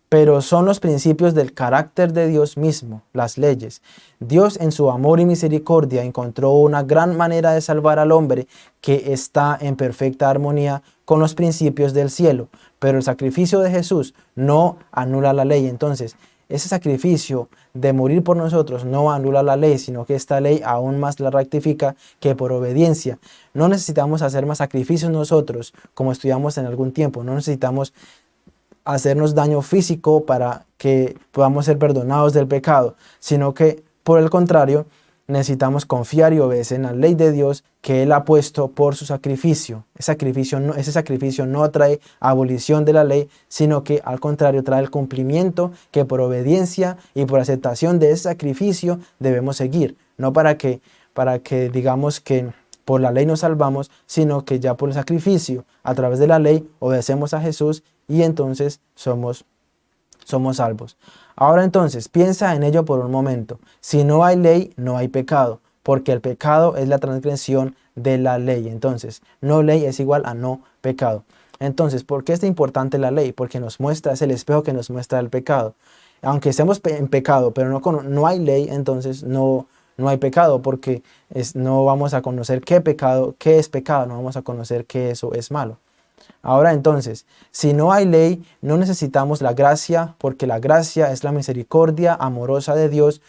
pero son los principios del carácter de Dios mismo, las leyes. Dios en su amor y misericordia encontró una gran manera de salvar al hombre que está en perfecta armonía con los principios del cielo. Pero el sacrificio de Jesús no anula la ley. Entonces, ese sacrificio de morir por nosotros no anula la ley, sino que esta ley aún más la rectifica que por obediencia. No necesitamos hacer más sacrificios nosotros, como estudiamos en algún tiempo. No necesitamos hacernos daño físico para que podamos ser perdonados del pecado, sino que por el contrario, necesitamos confiar y obedecer en la ley de Dios que Él ha puesto por su sacrificio. Ese sacrificio, no, ese sacrificio no trae abolición de la ley, sino que al contrario trae el cumplimiento que por obediencia y por aceptación de ese sacrificio debemos seguir. No para que, para que digamos que por la ley nos salvamos, sino que ya por el sacrificio, a través de la ley, obedecemos a Jesús y entonces somos, somos salvos. Ahora entonces, piensa en ello por un momento. Si no hay ley, no hay pecado, porque el pecado es la transgresión de la ley. Entonces, no ley es igual a no pecado. Entonces, ¿por qué es importante la ley? Porque nos muestra, es el espejo que nos muestra el pecado. Aunque estemos en pecado, pero no, no hay ley, entonces no, no hay pecado, porque es, no vamos a conocer qué pecado, qué es pecado, no vamos a conocer qué eso es malo. Ahora entonces, si no hay ley, no necesitamos la gracia, porque la gracia es la misericordia amorosa de Dios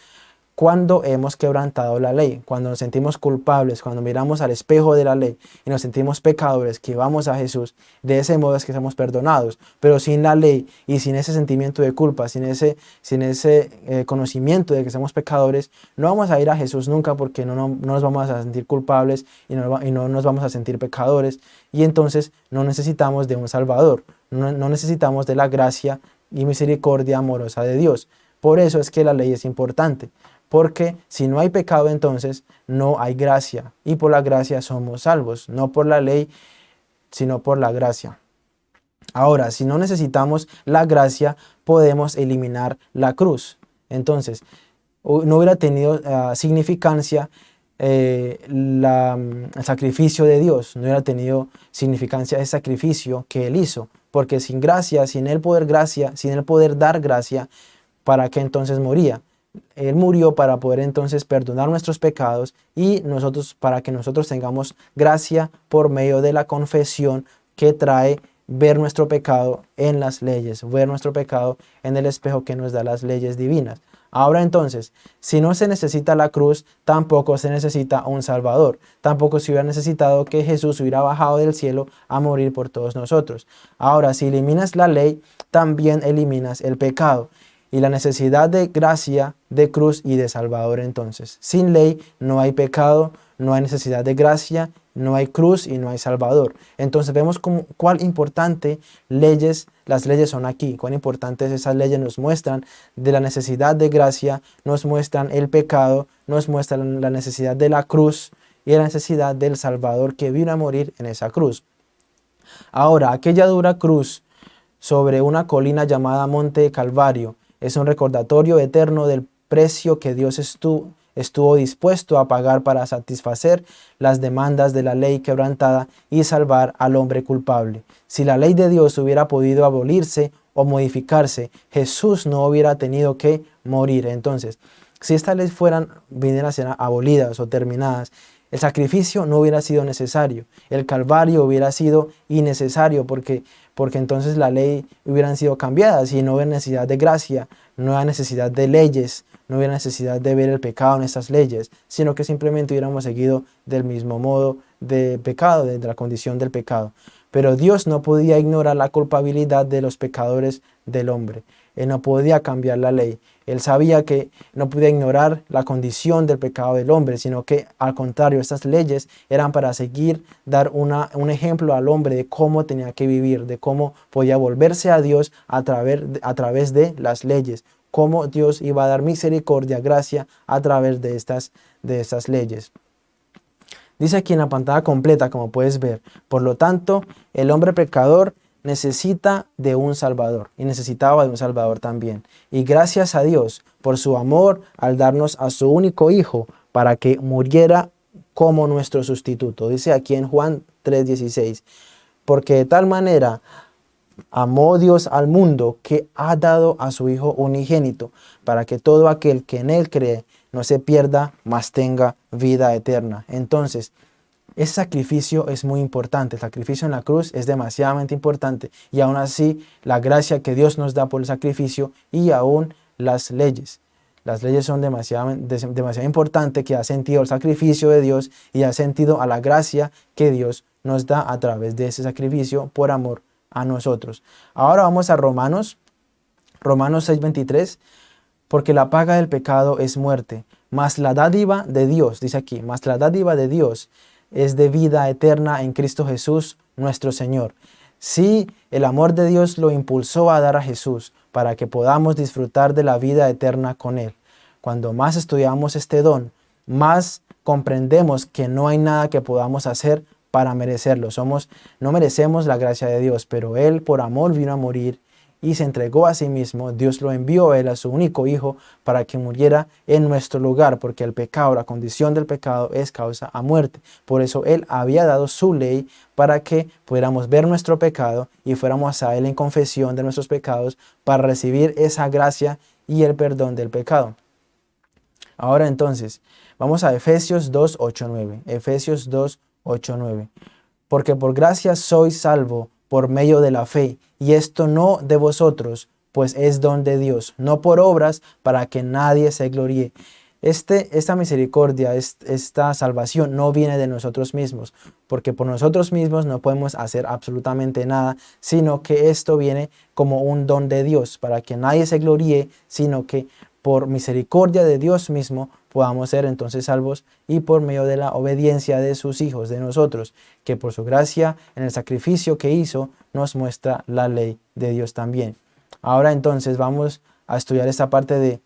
cuando hemos quebrantado la ley, cuando nos sentimos culpables, cuando miramos al espejo de la ley y nos sentimos pecadores, que vamos a Jesús, de ese modo es que somos perdonados. Pero sin la ley y sin ese sentimiento de culpa, sin ese, sin ese eh, conocimiento de que somos pecadores, no vamos a ir a Jesús nunca porque no, no, nos vamos a sentir culpables y no, y no, nos vamos a sentir pecadores. Y entonces no necesitamos de un Salvador, no, no necesitamos de la gracia y misericordia amorosa de Dios. Por eso es que la ley es importante. Porque si no hay pecado entonces no hay gracia y por la gracia somos salvos, no por la ley sino por la gracia. Ahora, si no necesitamos la gracia, podemos eliminar la cruz. Entonces, no hubiera tenido ah, significancia eh, el sacrificio de Dios, no hubiera tenido significancia ese sacrificio que Él hizo, porque sin gracia, sin Él poder gracia, sin Él poder dar gracia, ¿para qué entonces moría? Él murió para poder entonces perdonar nuestros pecados y nosotros para que nosotros tengamos gracia por medio de la confesión que trae ver nuestro pecado en las leyes, ver nuestro pecado en el espejo que nos da las leyes divinas. Ahora entonces, si no se necesita la cruz, tampoco se necesita un Salvador. Tampoco se hubiera necesitado que Jesús hubiera bajado del cielo a morir por todos nosotros. Ahora, si eliminas la ley, también eliminas el pecado y la necesidad de gracia, de cruz y de salvador entonces. Sin ley no hay pecado, no hay necesidad de gracia, no hay cruz y no hay salvador. Entonces vemos cómo, cuál importante leyes, las leyes son aquí, cuán importantes esas leyes nos muestran de la necesidad de gracia, nos muestran el pecado, nos muestran la necesidad de la cruz y la necesidad del salvador que vino a morir en esa cruz. Ahora, aquella dura cruz sobre una colina llamada Monte Calvario, es un recordatorio eterno del precio que Dios estuvo, dispuesto a pagar para satisfacer las demandas de la ley quebrantada y salvar al hombre culpable. Si la ley de Dios hubiera podido abolirse o modificarse, Jesús no hubiera tenido que morir. Entonces, si estas leyes fueran, vinieran a ser abolidas o terminadas, el sacrificio no hubiera sido necesario, el calvario hubiera sido innecesario porque, porque entonces la ley hubieran sido cambiadas y no hubiera necesidad de gracia, no hubiera necesidad de leyes, no hubiera necesidad de ver el pecado en estas leyes, sino que simplemente hubiéramos seguido del mismo modo de pecado, de la condición del pecado. Pero Dios no podía ignorar la culpabilidad de los pecadores del hombre. Él no podía cambiar la ley. Él sabía que no podía ignorar la condición del pecado del hombre, sino que al contrario, estas leyes eran para seguir, dar una, un ejemplo al hombre de cómo tenía que vivir, de cómo podía volverse a Dios a través, a través de las leyes, cómo Dios iba a dar misericordia, gracia a través de estas, de estas leyes. Dice aquí en la pantalla completa, como puedes ver, por lo tanto, el hombre pecador necesita de un Salvador y necesitaba de un Salvador también. Y gracias a Dios por su amor al darnos a su único Hijo para que muriera como nuestro sustituto. Dice aquí en Juan 3.16, porque de tal manera amó Dios al mundo que ha dado a su Hijo unigénito para que todo aquel que en él cree no se pierda, mas tenga vida eterna. Entonces, ese sacrificio es muy importante, el sacrificio en la cruz es demasiadamente importante y aún así la gracia que Dios nos da por el sacrificio y aún las leyes. Las leyes son demasiado, demasiado importantes que ha sentido el sacrificio de Dios y ha sentido a la gracia que Dios nos da a través de ese sacrificio por amor a nosotros. Ahora vamos a Romanos, Romanos 6.23, porque la paga del pecado es muerte, mas la dádiva de Dios, dice aquí, mas la dádiva de Dios es de vida eterna en Cristo Jesús nuestro Señor. Sí, el amor de Dios lo impulsó a dar a Jesús para que podamos disfrutar de la vida eterna con Él. Cuando más estudiamos este don, más comprendemos que no hay nada que podamos hacer para merecerlo. Somos, no merecemos la gracia de Dios, pero Él por amor vino a morir y se entregó a sí mismo, Dios lo envió a él, a su único hijo, para que muriera en nuestro lugar, porque el pecado, la condición del pecado es causa a muerte. Por eso él había dado su ley para que pudiéramos ver nuestro pecado y fuéramos a él en confesión de nuestros pecados para recibir esa gracia y el perdón del pecado. Ahora entonces, vamos a Efesios 2, 8, 9. Efesios 2, 8, 9. Porque por gracia soy salvo por medio de la fe, y esto no de vosotros, pues es don de Dios, no por obras para que nadie se gloríe. Este, esta misericordia, esta salvación no viene de nosotros mismos, porque por nosotros mismos no podemos hacer absolutamente nada, sino que esto viene como un don de Dios, para que nadie se gloríe, sino que por misericordia de Dios mismo podamos ser entonces salvos y por medio de la obediencia de sus hijos, de nosotros, que por su gracia en el sacrificio que hizo nos muestra la ley de Dios también. Ahora entonces vamos a estudiar esta parte de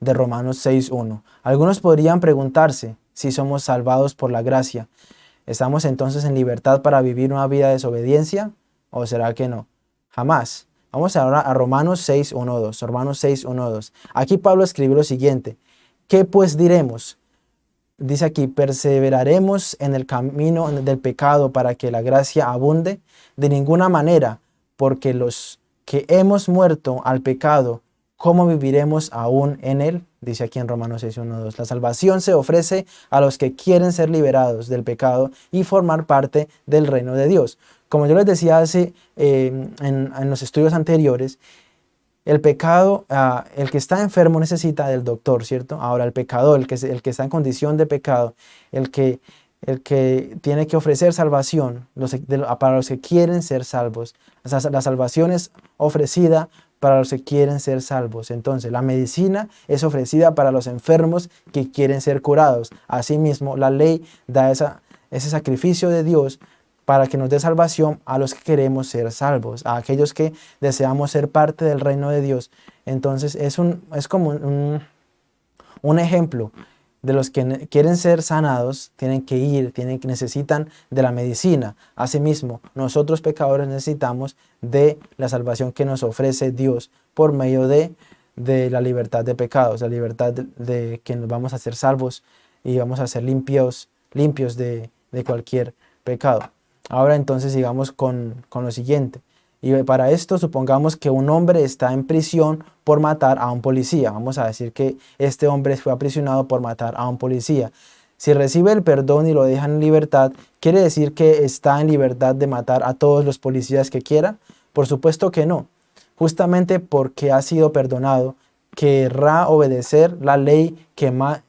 de Romanos 6.1. Algunos podrían preguntarse si somos salvados por la gracia. ¿Estamos entonces en libertad para vivir una vida de desobediencia? ¿O será que no? Jamás. Vamos ahora a Romanos 6.1.2. Romanos 6.1.2. Aquí Pablo escribe lo siguiente. ¿Qué pues diremos? Dice aquí, ¿perseveraremos en el camino del pecado para que la gracia abunde? De ninguna manera, porque los que hemos muerto al pecado ¿cómo viviremos aún en él? Dice aquí en Romanos 6, 1, 2. La salvación se ofrece a los que quieren ser liberados del pecado y formar parte del reino de Dios. Como yo les decía hace, eh, en, los estudios anteriores, el pecado, ah, el que está enfermo necesita del doctor, ¿cierto? Ahora el pecador, el que, el que está en condición de pecado, el que, el que tiene que ofrecer salvación para los que quieren ser salvos. La salvación es ofrecida para los que quieren ser salvos. Entonces, la medicina es ofrecida para los enfermos que quieren ser curados. Asimismo, la ley da ese sacrificio de Dios para que nos dé salvación a los que queremos ser salvos, a aquellos que deseamos ser parte del reino de Dios. Entonces, es, un, es como un, un ejemplo de los que quieren ser sanados tienen que ir, tienen, necesitan de la medicina. Asimismo, nosotros pecadores necesitamos de la salvación que nos ofrece Dios por medio de, de la libertad de pecados, la libertad de, que nos vamos a ser salvos y vamos a ser limpios, limpios de, cualquier pecado. Ahora entonces sigamos con, con lo siguiente. Y para esto supongamos que un hombre está en prisión por matar a un policía. Vamos a decir que este hombre fue aprisionado por matar a un policía. Si recibe el perdón y lo dejan en libertad, ¿quiere decir que está en libertad de matar a todos los policías que quiera? Por supuesto que no. Justamente porque ha sido perdonado, querrá obedecer la ley que más,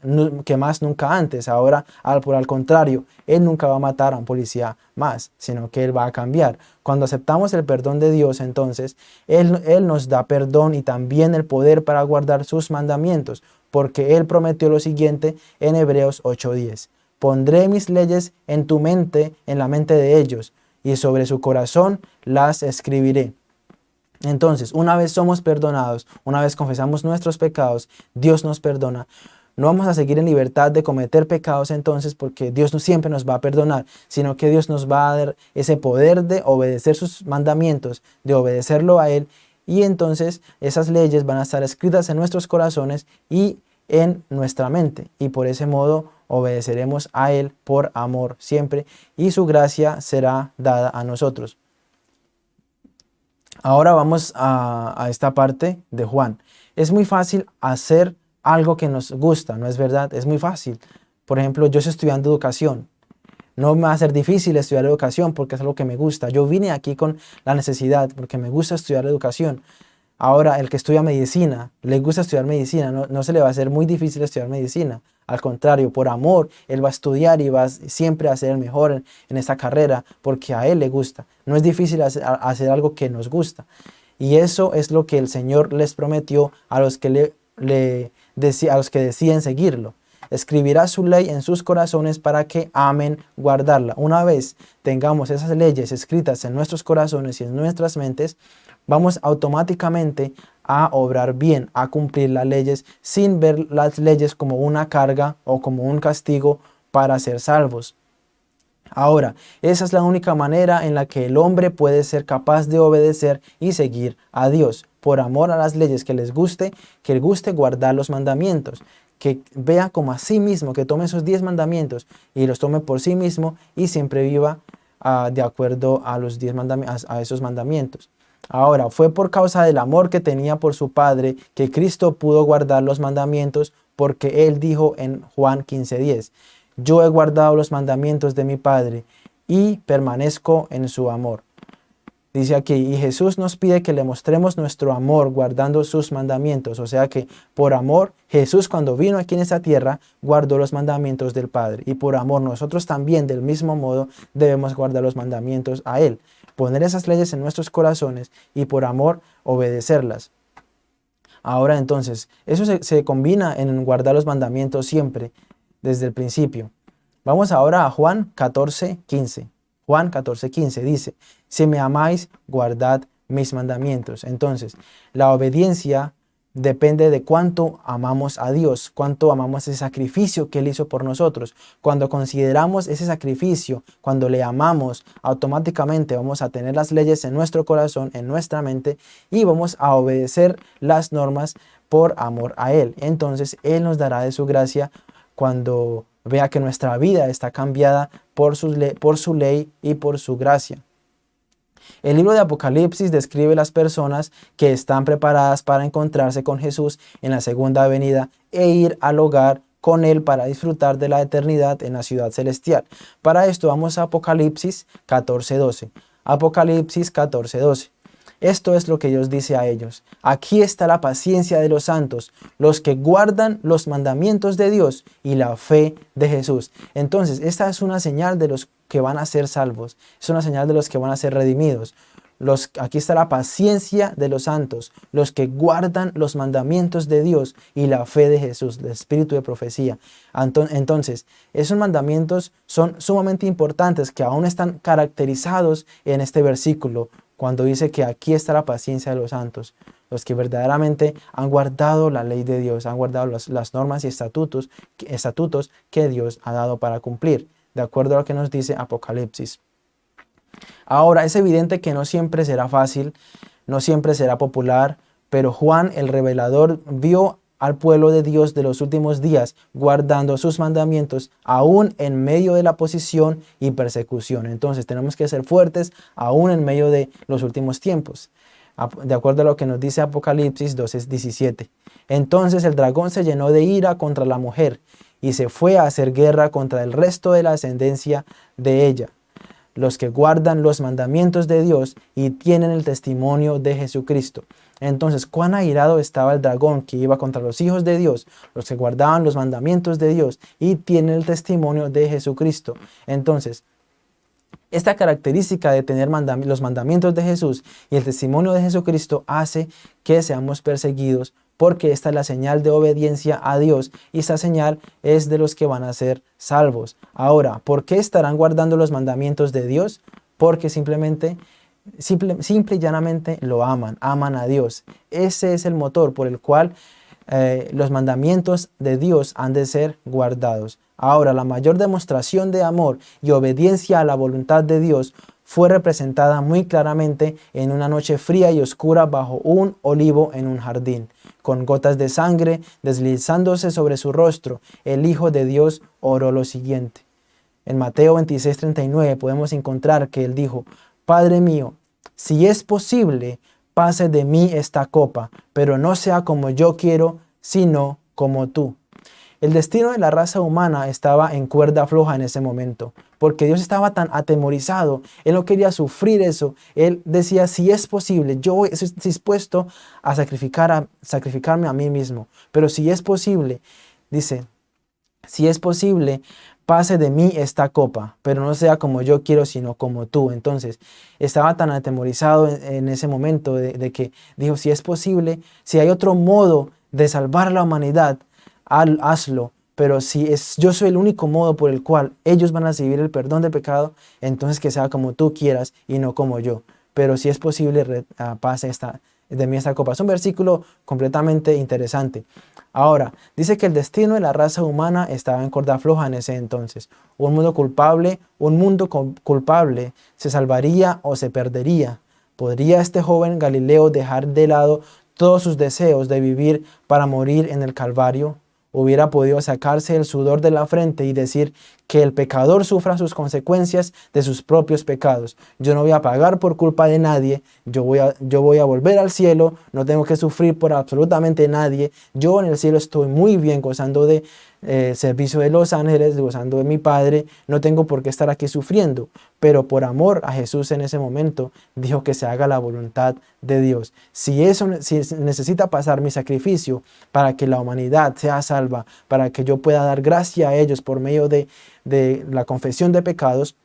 que más nunca antes. Ahora, al, por al contrario, él nunca va a matar a un policía más, sino que él va a cambiar. Cuando aceptamos el perdón de Dios, entonces, él, él nos da perdón y también el poder para guardar sus mandamientos, porque Él prometió lo siguiente en Hebreos 8.10. Pondré mis leyes en tu mente, en la mente de ellos, y sobre su corazón las escribiré. Entonces, una vez somos perdonados, una vez confesamos nuestros pecados, Dios nos perdona. No vamos a seguir en libertad de cometer pecados entonces porque Dios no siempre nos va a perdonar, sino que Dios nos va a dar ese poder de obedecer sus mandamientos, de obedecerlo a Él y entonces esas leyes van a estar escritas en nuestros corazones y en nuestra mente y por ese modo obedeceremos a Él por amor siempre y su gracia será dada a nosotros. Ahora vamos a, esta parte de Juan. Es muy fácil hacer algo que nos gusta, ¿no es verdad? Es muy fácil. Por ejemplo, yo estoy estudiando educación. No me va a ser difícil estudiar educación porque es algo que me gusta. Yo vine aquí con la necesidad porque me gusta estudiar educación. Ahora, el que estudia medicina, le gusta estudiar medicina, no, no se le va a hacer muy difícil estudiar medicina. Al contrario, por amor, él va a estudiar y va siempre a ser el mejor en, en esta carrera porque a él le gusta. No es difícil hacer, algo que nos gusta. Y eso es lo que el Señor les prometió a los que, le, le a los que deciden seguirlo. Escribirá su ley en sus corazones para que amen guardarla. Una vez tengamos esas leyes escritas en nuestros corazones y en nuestras mentes, vamos automáticamente a obrar bien, a cumplir las leyes sin ver las leyes como una carga o como un castigo para ser salvos. Ahora, esa es la única manera en la que el hombre puede ser capaz de obedecer y seguir a Dios, por amor a las leyes que les guste, que le guste guardar los mandamientos, que vea como a sí mismo, que tome esos diez mandamientos y los tome por sí mismo y siempre viva ah, de acuerdo a, los diez a esos mandamientos. Ahora, fue por causa del amor que tenía por su Padre que Cristo pudo guardar los mandamientos porque Él dijo en Juan 15.10, yo he guardado los mandamientos de mi Padre y permanezco en su amor. Dice aquí, y Jesús nos pide que le mostremos nuestro amor guardando sus mandamientos. O sea que por amor, Jesús cuando vino aquí en esta tierra, guardó los mandamientos del Padre. Y por amor, nosotros también del mismo modo debemos guardar los mandamientos a Él. Poner esas leyes en nuestros corazones y por amor obedecerlas. Ahora entonces, eso se, se combina en guardar los mandamientos siempre, desde el principio. Vamos ahora a Juan 14, 15. Juan 14, 15 dice, si me amáis, guardad mis mandamientos. Entonces, la obediencia depende de cuánto amamos a Dios, cuánto amamos ese sacrificio que Él hizo por nosotros. Cuando consideramos ese sacrificio, cuando le amamos, automáticamente vamos a tener las leyes en nuestro corazón, en nuestra mente, y vamos a obedecer las normas por amor a Él. Entonces, Él nos dará de su gracia cuando vea que nuestra vida está cambiada por su, por su ley y por su gracia. El libro de Apocalipsis describe las personas que están preparadas para encontrarse con Jesús en la segunda venida e ir al hogar con Él para disfrutar de la eternidad en la ciudad celestial. Para esto vamos a Apocalipsis 14.12. Apocalipsis 14.12. Esto es lo que Dios dice a ellos. Aquí está la paciencia de los santos, los que guardan los mandamientos de Dios y la fe de Jesús. Entonces, esta es una señal de los que van a ser salvos. Es una señal de los que van a ser redimidos. Los, aquí está la paciencia de los santos, los que guardan los mandamientos de Dios y la fe de Jesús, el espíritu de profecía. Entonces, esos mandamientos son sumamente importantes que aún están caracterizados en este versículo cuando dice que aquí está la paciencia de los santos, los que verdaderamente han guardado la ley de Dios, han guardado las normas y estatutos, estatutos que Dios ha dado para cumplir, de acuerdo a lo que nos dice Apocalipsis. Ahora, es evidente que no siempre será fácil, no siempre será popular, pero Juan el revelador vio al pueblo de Dios de los últimos días, guardando sus mandamientos, aún en medio de la posición y persecución. Entonces tenemos que ser fuertes, aún en medio de los últimos tiempos. De acuerdo a lo que nos dice Apocalipsis 12:17. Entonces el dragón se llenó de ira contra la mujer y se fue a hacer guerra contra el resto de la ascendencia de ella los que guardan los mandamientos de Dios y tienen el testimonio de Jesucristo. Entonces, cuán airado estaba el dragón que iba contra los hijos de Dios, los que guardaban los mandamientos de Dios y tienen el testimonio de Jesucristo. Entonces, esta característica de tener los mandamientos de Jesús y el testimonio de Jesucristo hace que seamos perseguidos porque esta es la señal de obediencia a Dios y esta señal es de los que van a ser salvos. Ahora, ¿por qué estarán guardando los mandamientos de Dios? Porque simplemente, simple, y llanamente lo aman, aman a Dios. Ese es el motor por el cual eh, los mandamientos de Dios han de ser guardados. Ahora, la mayor demostración de amor y obediencia a la voluntad de Dios fue representada muy claramente en una noche fría y oscura bajo un olivo en un jardín. Con gotas de sangre deslizándose sobre su rostro, el Hijo de Dios oró lo siguiente. En Mateo 26:39 podemos encontrar que él dijo, Padre mío, si es posible, pase de mí esta copa, pero no sea como yo quiero, sino como tú. El destino de la raza humana estaba en cuerda floja en ese momento, porque Dios estaba tan atemorizado, Él no quería sufrir eso, Él decía, si es posible, yo estoy dispuesto a, sacrificar a sacrificarme a mí mismo, pero si es posible, dice, si es posible, pase de mí esta copa, pero no sea como yo quiero, sino como tú. Entonces, estaba tan atemorizado en, ese momento de, que dijo, si es posible, si hay otro modo de salvar la humanidad, hazlo. Pero si es, yo soy el único modo por el cual ellos van a recibir el perdón de pecado, entonces que sea como tú quieras y no como yo. Pero si es posible, ah, pase esta, de mí esta copa. Es un versículo completamente interesante. Ahora, dice que el destino de la raza humana estaba en corda floja en ese entonces. Un mundo culpable, un mundo culpable, se salvaría o se perdería. ¿Podría este joven Galileo dejar de lado todos sus deseos de vivir para morir en el Calvario? hubiera podido sacarse el sudor de la frente y decir, que el pecador sufra sus consecuencias de sus propios pecados. Yo no voy a pagar por culpa de nadie, yo voy a, yo voy a volver al cielo, no tengo que sufrir por absolutamente nadie. Yo en el cielo estoy muy bien gozando de eh, servicio de los ángeles, gozando de mi Padre, no tengo por qué estar aquí sufriendo, pero por amor a Jesús en ese momento dijo que se haga la voluntad de Dios. Si eso si necesita pasar mi sacrificio para que la humanidad sea salva, para que yo pueda dar gracia a ellos por medio de, de la confesión de pecados,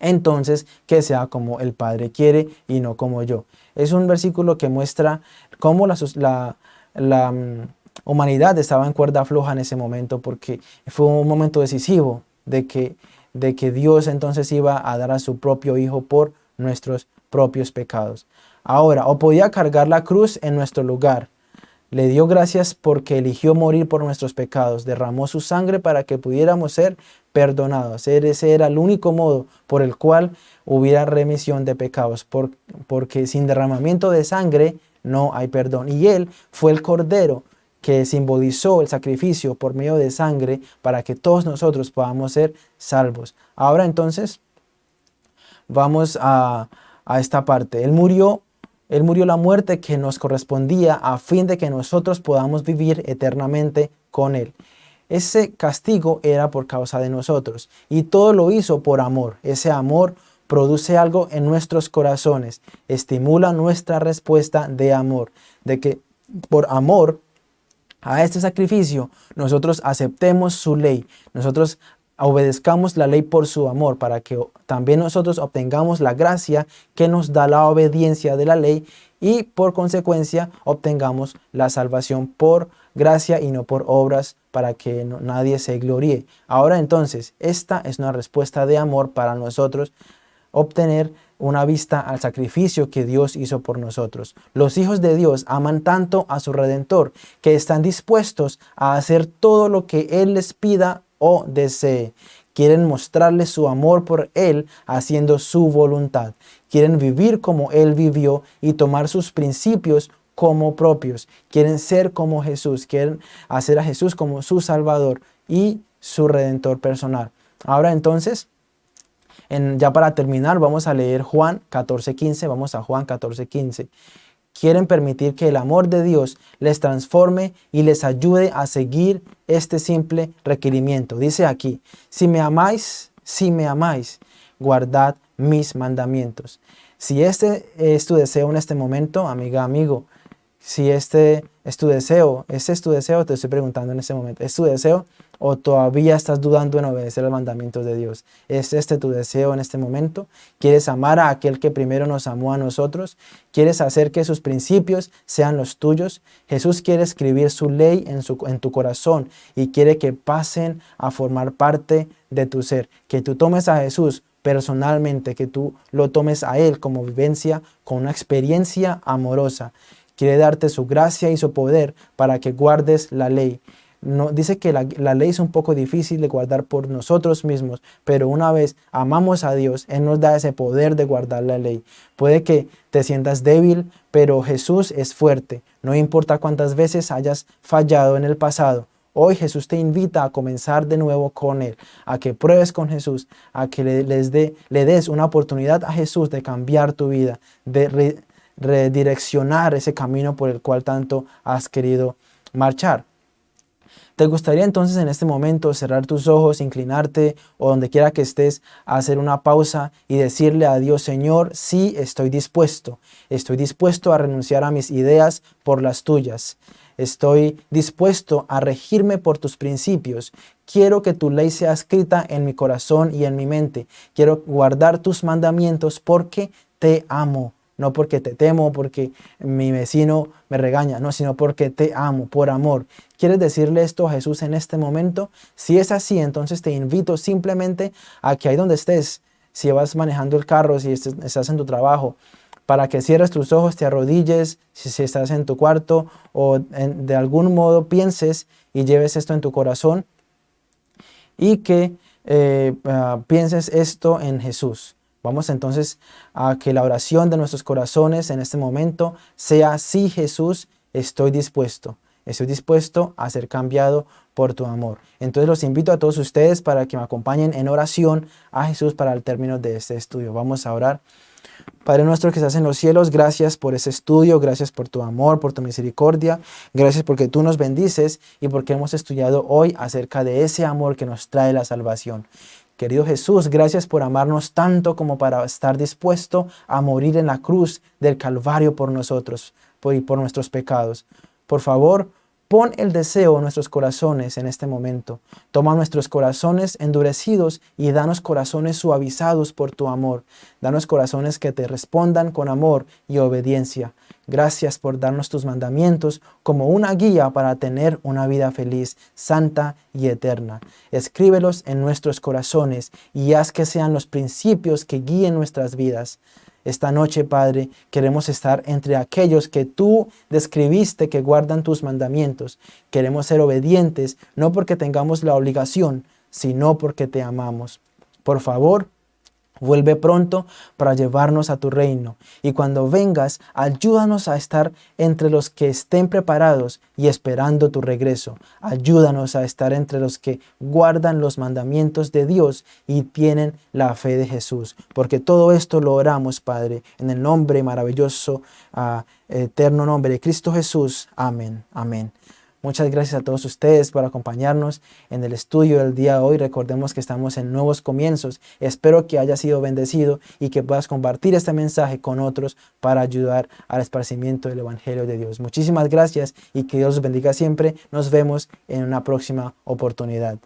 entonces que sea como el Padre quiere y no como yo. Es un versículo que muestra cómo la, mm, humanidad estaba en cuerda floja en ese momento porque fue un momento decisivo de que, de que Dios entonces iba a dar a su propio Hijo por nuestros propios pecados. Ahora, o podía cargar la cruz en nuestro lugar. Le dio gracias porque eligió morir por nuestros pecados, derramó su sangre para que pudiéramos ser perdonados. Ese era el único modo por el cual hubiera remisión de pecados, porque sin derramamiento de sangre no hay perdón. Y Él fue el Cordero que simbolizó el sacrificio por medio de sangre para que todos nosotros podamos ser salvos. Ahora entonces vamos a, esta parte. Él murió, él murió la muerte que nos correspondía a fin de que nosotros podamos vivir eternamente con Él. Ese castigo era por causa de nosotros y todo lo hizo por amor. Ese amor produce algo en nuestros corazones, estimula nuestra respuesta de amor, de que por amor a este sacrificio, nosotros aceptemos su ley, nosotros obedezcamos la ley por su amor, para que también nosotros obtengamos la gracia que nos da la obediencia de la ley y por consecuencia obtengamos la salvación por gracia y no por obras para que nadie se gloríe. Ahora entonces, esta es una respuesta de amor para nosotros obtener una vista al sacrificio que Dios hizo por nosotros. Los hijos de Dios aman tanto a su Redentor que están dispuestos a hacer todo lo que Él les pida o desee. Quieren mostrarle su amor por Él haciendo su voluntad. Quieren vivir como Él vivió y tomar sus principios como propios. Quieren ser como Jesús. Quieren hacer a Jesús como su Salvador y su Redentor personal. Ahora entonces ya para terminar, vamos a leer Juan 14.15. Vamos a Juan 14.15. Quieren permitir que el amor de Dios les transforme y les ayude a seguir este simple requerimiento. Dice aquí, si me amáis, si me amáis, guardad mis mandamientos. Si este es tu deseo en este momento, amiga, amigo, si este es tu deseo, ese es tu deseo, te estoy preguntando en este momento, ¿es tu deseo? O todavía estás dudando en obedecer los mandamientos de Dios. ¿Es este tu deseo en este momento? ¿Quieres amar a aquel que primero nos amó a nosotros? ¿Quieres hacer que sus principios sean los tuyos? Jesús quiere escribir su ley en, en tu corazón y quiere que pasen a formar parte de tu ser. Que tú tomes a Jesús personalmente, que tú lo tomes a Él como vivencia, con una experiencia amorosa. Quiere darte su gracia y su poder para que guardes la ley dice que la, ley es un poco difícil de guardar por nosotros mismos, pero una vez amamos a Dios, Él nos da ese poder de guardar la ley. Puede que te sientas débil, pero Jesús es fuerte. No importa cuántas veces hayas fallado en el pasado, Hoy Jesús te invita a comenzar de nuevo con Él, a que pruebes con Jesús, a que le des una oportunidad a Jesús de cambiar tu vida, de redireccionar ese camino por el cual tanto has querido marchar. ¿Te gustaría entonces en este momento cerrar tus ojos, inclinarte o donde quiera que estés, hacer una pausa y decirle a Dios, Señor, sí estoy dispuesto, estoy dispuesto a renunciar a mis ideas por las tuyas. Estoy dispuesto a regirme por tus principios. Quiero que tu ley sea escrita en mi corazón y en mi mente. Quiero guardar tus mandamientos porque te amo no porque te temo, porque mi vecino me regaña, no, sino porque te amo, por amor. ¿Quieres decirle esto a Jesús en este momento? Si es así, entonces te invito simplemente a que ahí donde estés, si vas manejando el carro, si estás en tu trabajo, para que cierres tus ojos, te arrodilles, si, estás en tu cuarto o de algún modo pienses y lleves esto en tu corazón y que eh, ah, pienses esto en Jesús. Vamos entonces a que la oración de nuestros corazones en este momento sea, sí Jesús, estoy dispuesto. Estoy dispuesto a ser cambiado por tu amor. Entonces los invito a todos ustedes para que me acompañen en oración a Jesús para el término de este estudio. Vamos a orar. Padre nuestro que estás en los cielos, gracias por ese estudio, gracias por tu amor, por tu misericordia, gracias porque tú nos bendices y porque hemos estudiado hoy acerca de ese amor que nos trae la salvación. Querido Jesús, gracias por amarnos tanto como para estar dispuesto a morir en la cruz del Calvario por nosotros y por nuestros pecados. Por favor, Pon el deseo en nuestros corazones en este momento. Toma nuestros corazones endurecidos y danos corazones suavizados por tu amor. Danos corazones que te respondan con amor y obediencia. Gracias por darnos tus mandamientos como una guía para tener una vida feliz, santa y eterna. Escríbelos en nuestros corazones y haz que sean los principios que guíen nuestras vidas. Esta noche, Padre, queremos estar entre aquellos que tú describiste que guardan tus mandamientos. Queremos ser obedientes, no porque tengamos la obligación, sino porque te amamos. Por favor, Vuelve pronto para llevarnos a tu reino, y cuando vengas, ayúdanos a estar entre los que estén preparados y esperando tu regreso. Ayúdanos a estar entre los que guardan los mandamientos de Dios y tienen la fe de Jesús. Porque todo esto lo oramos, Padre, en el nombre maravilloso, uh, eterno nombre de Cristo Jesús. Amén. Amén. Muchas gracias a todos ustedes por acompañarnos en el estudio del día de hoy. Recordemos que estamos en nuevos comienzos. Espero que haya sido bendecido y que puedas compartir este mensaje con otros para ayudar al esparcimiento del Evangelio de Dios. Muchísimas gracias y que Dios los bendiga siempre. Nos vemos en una próxima oportunidad.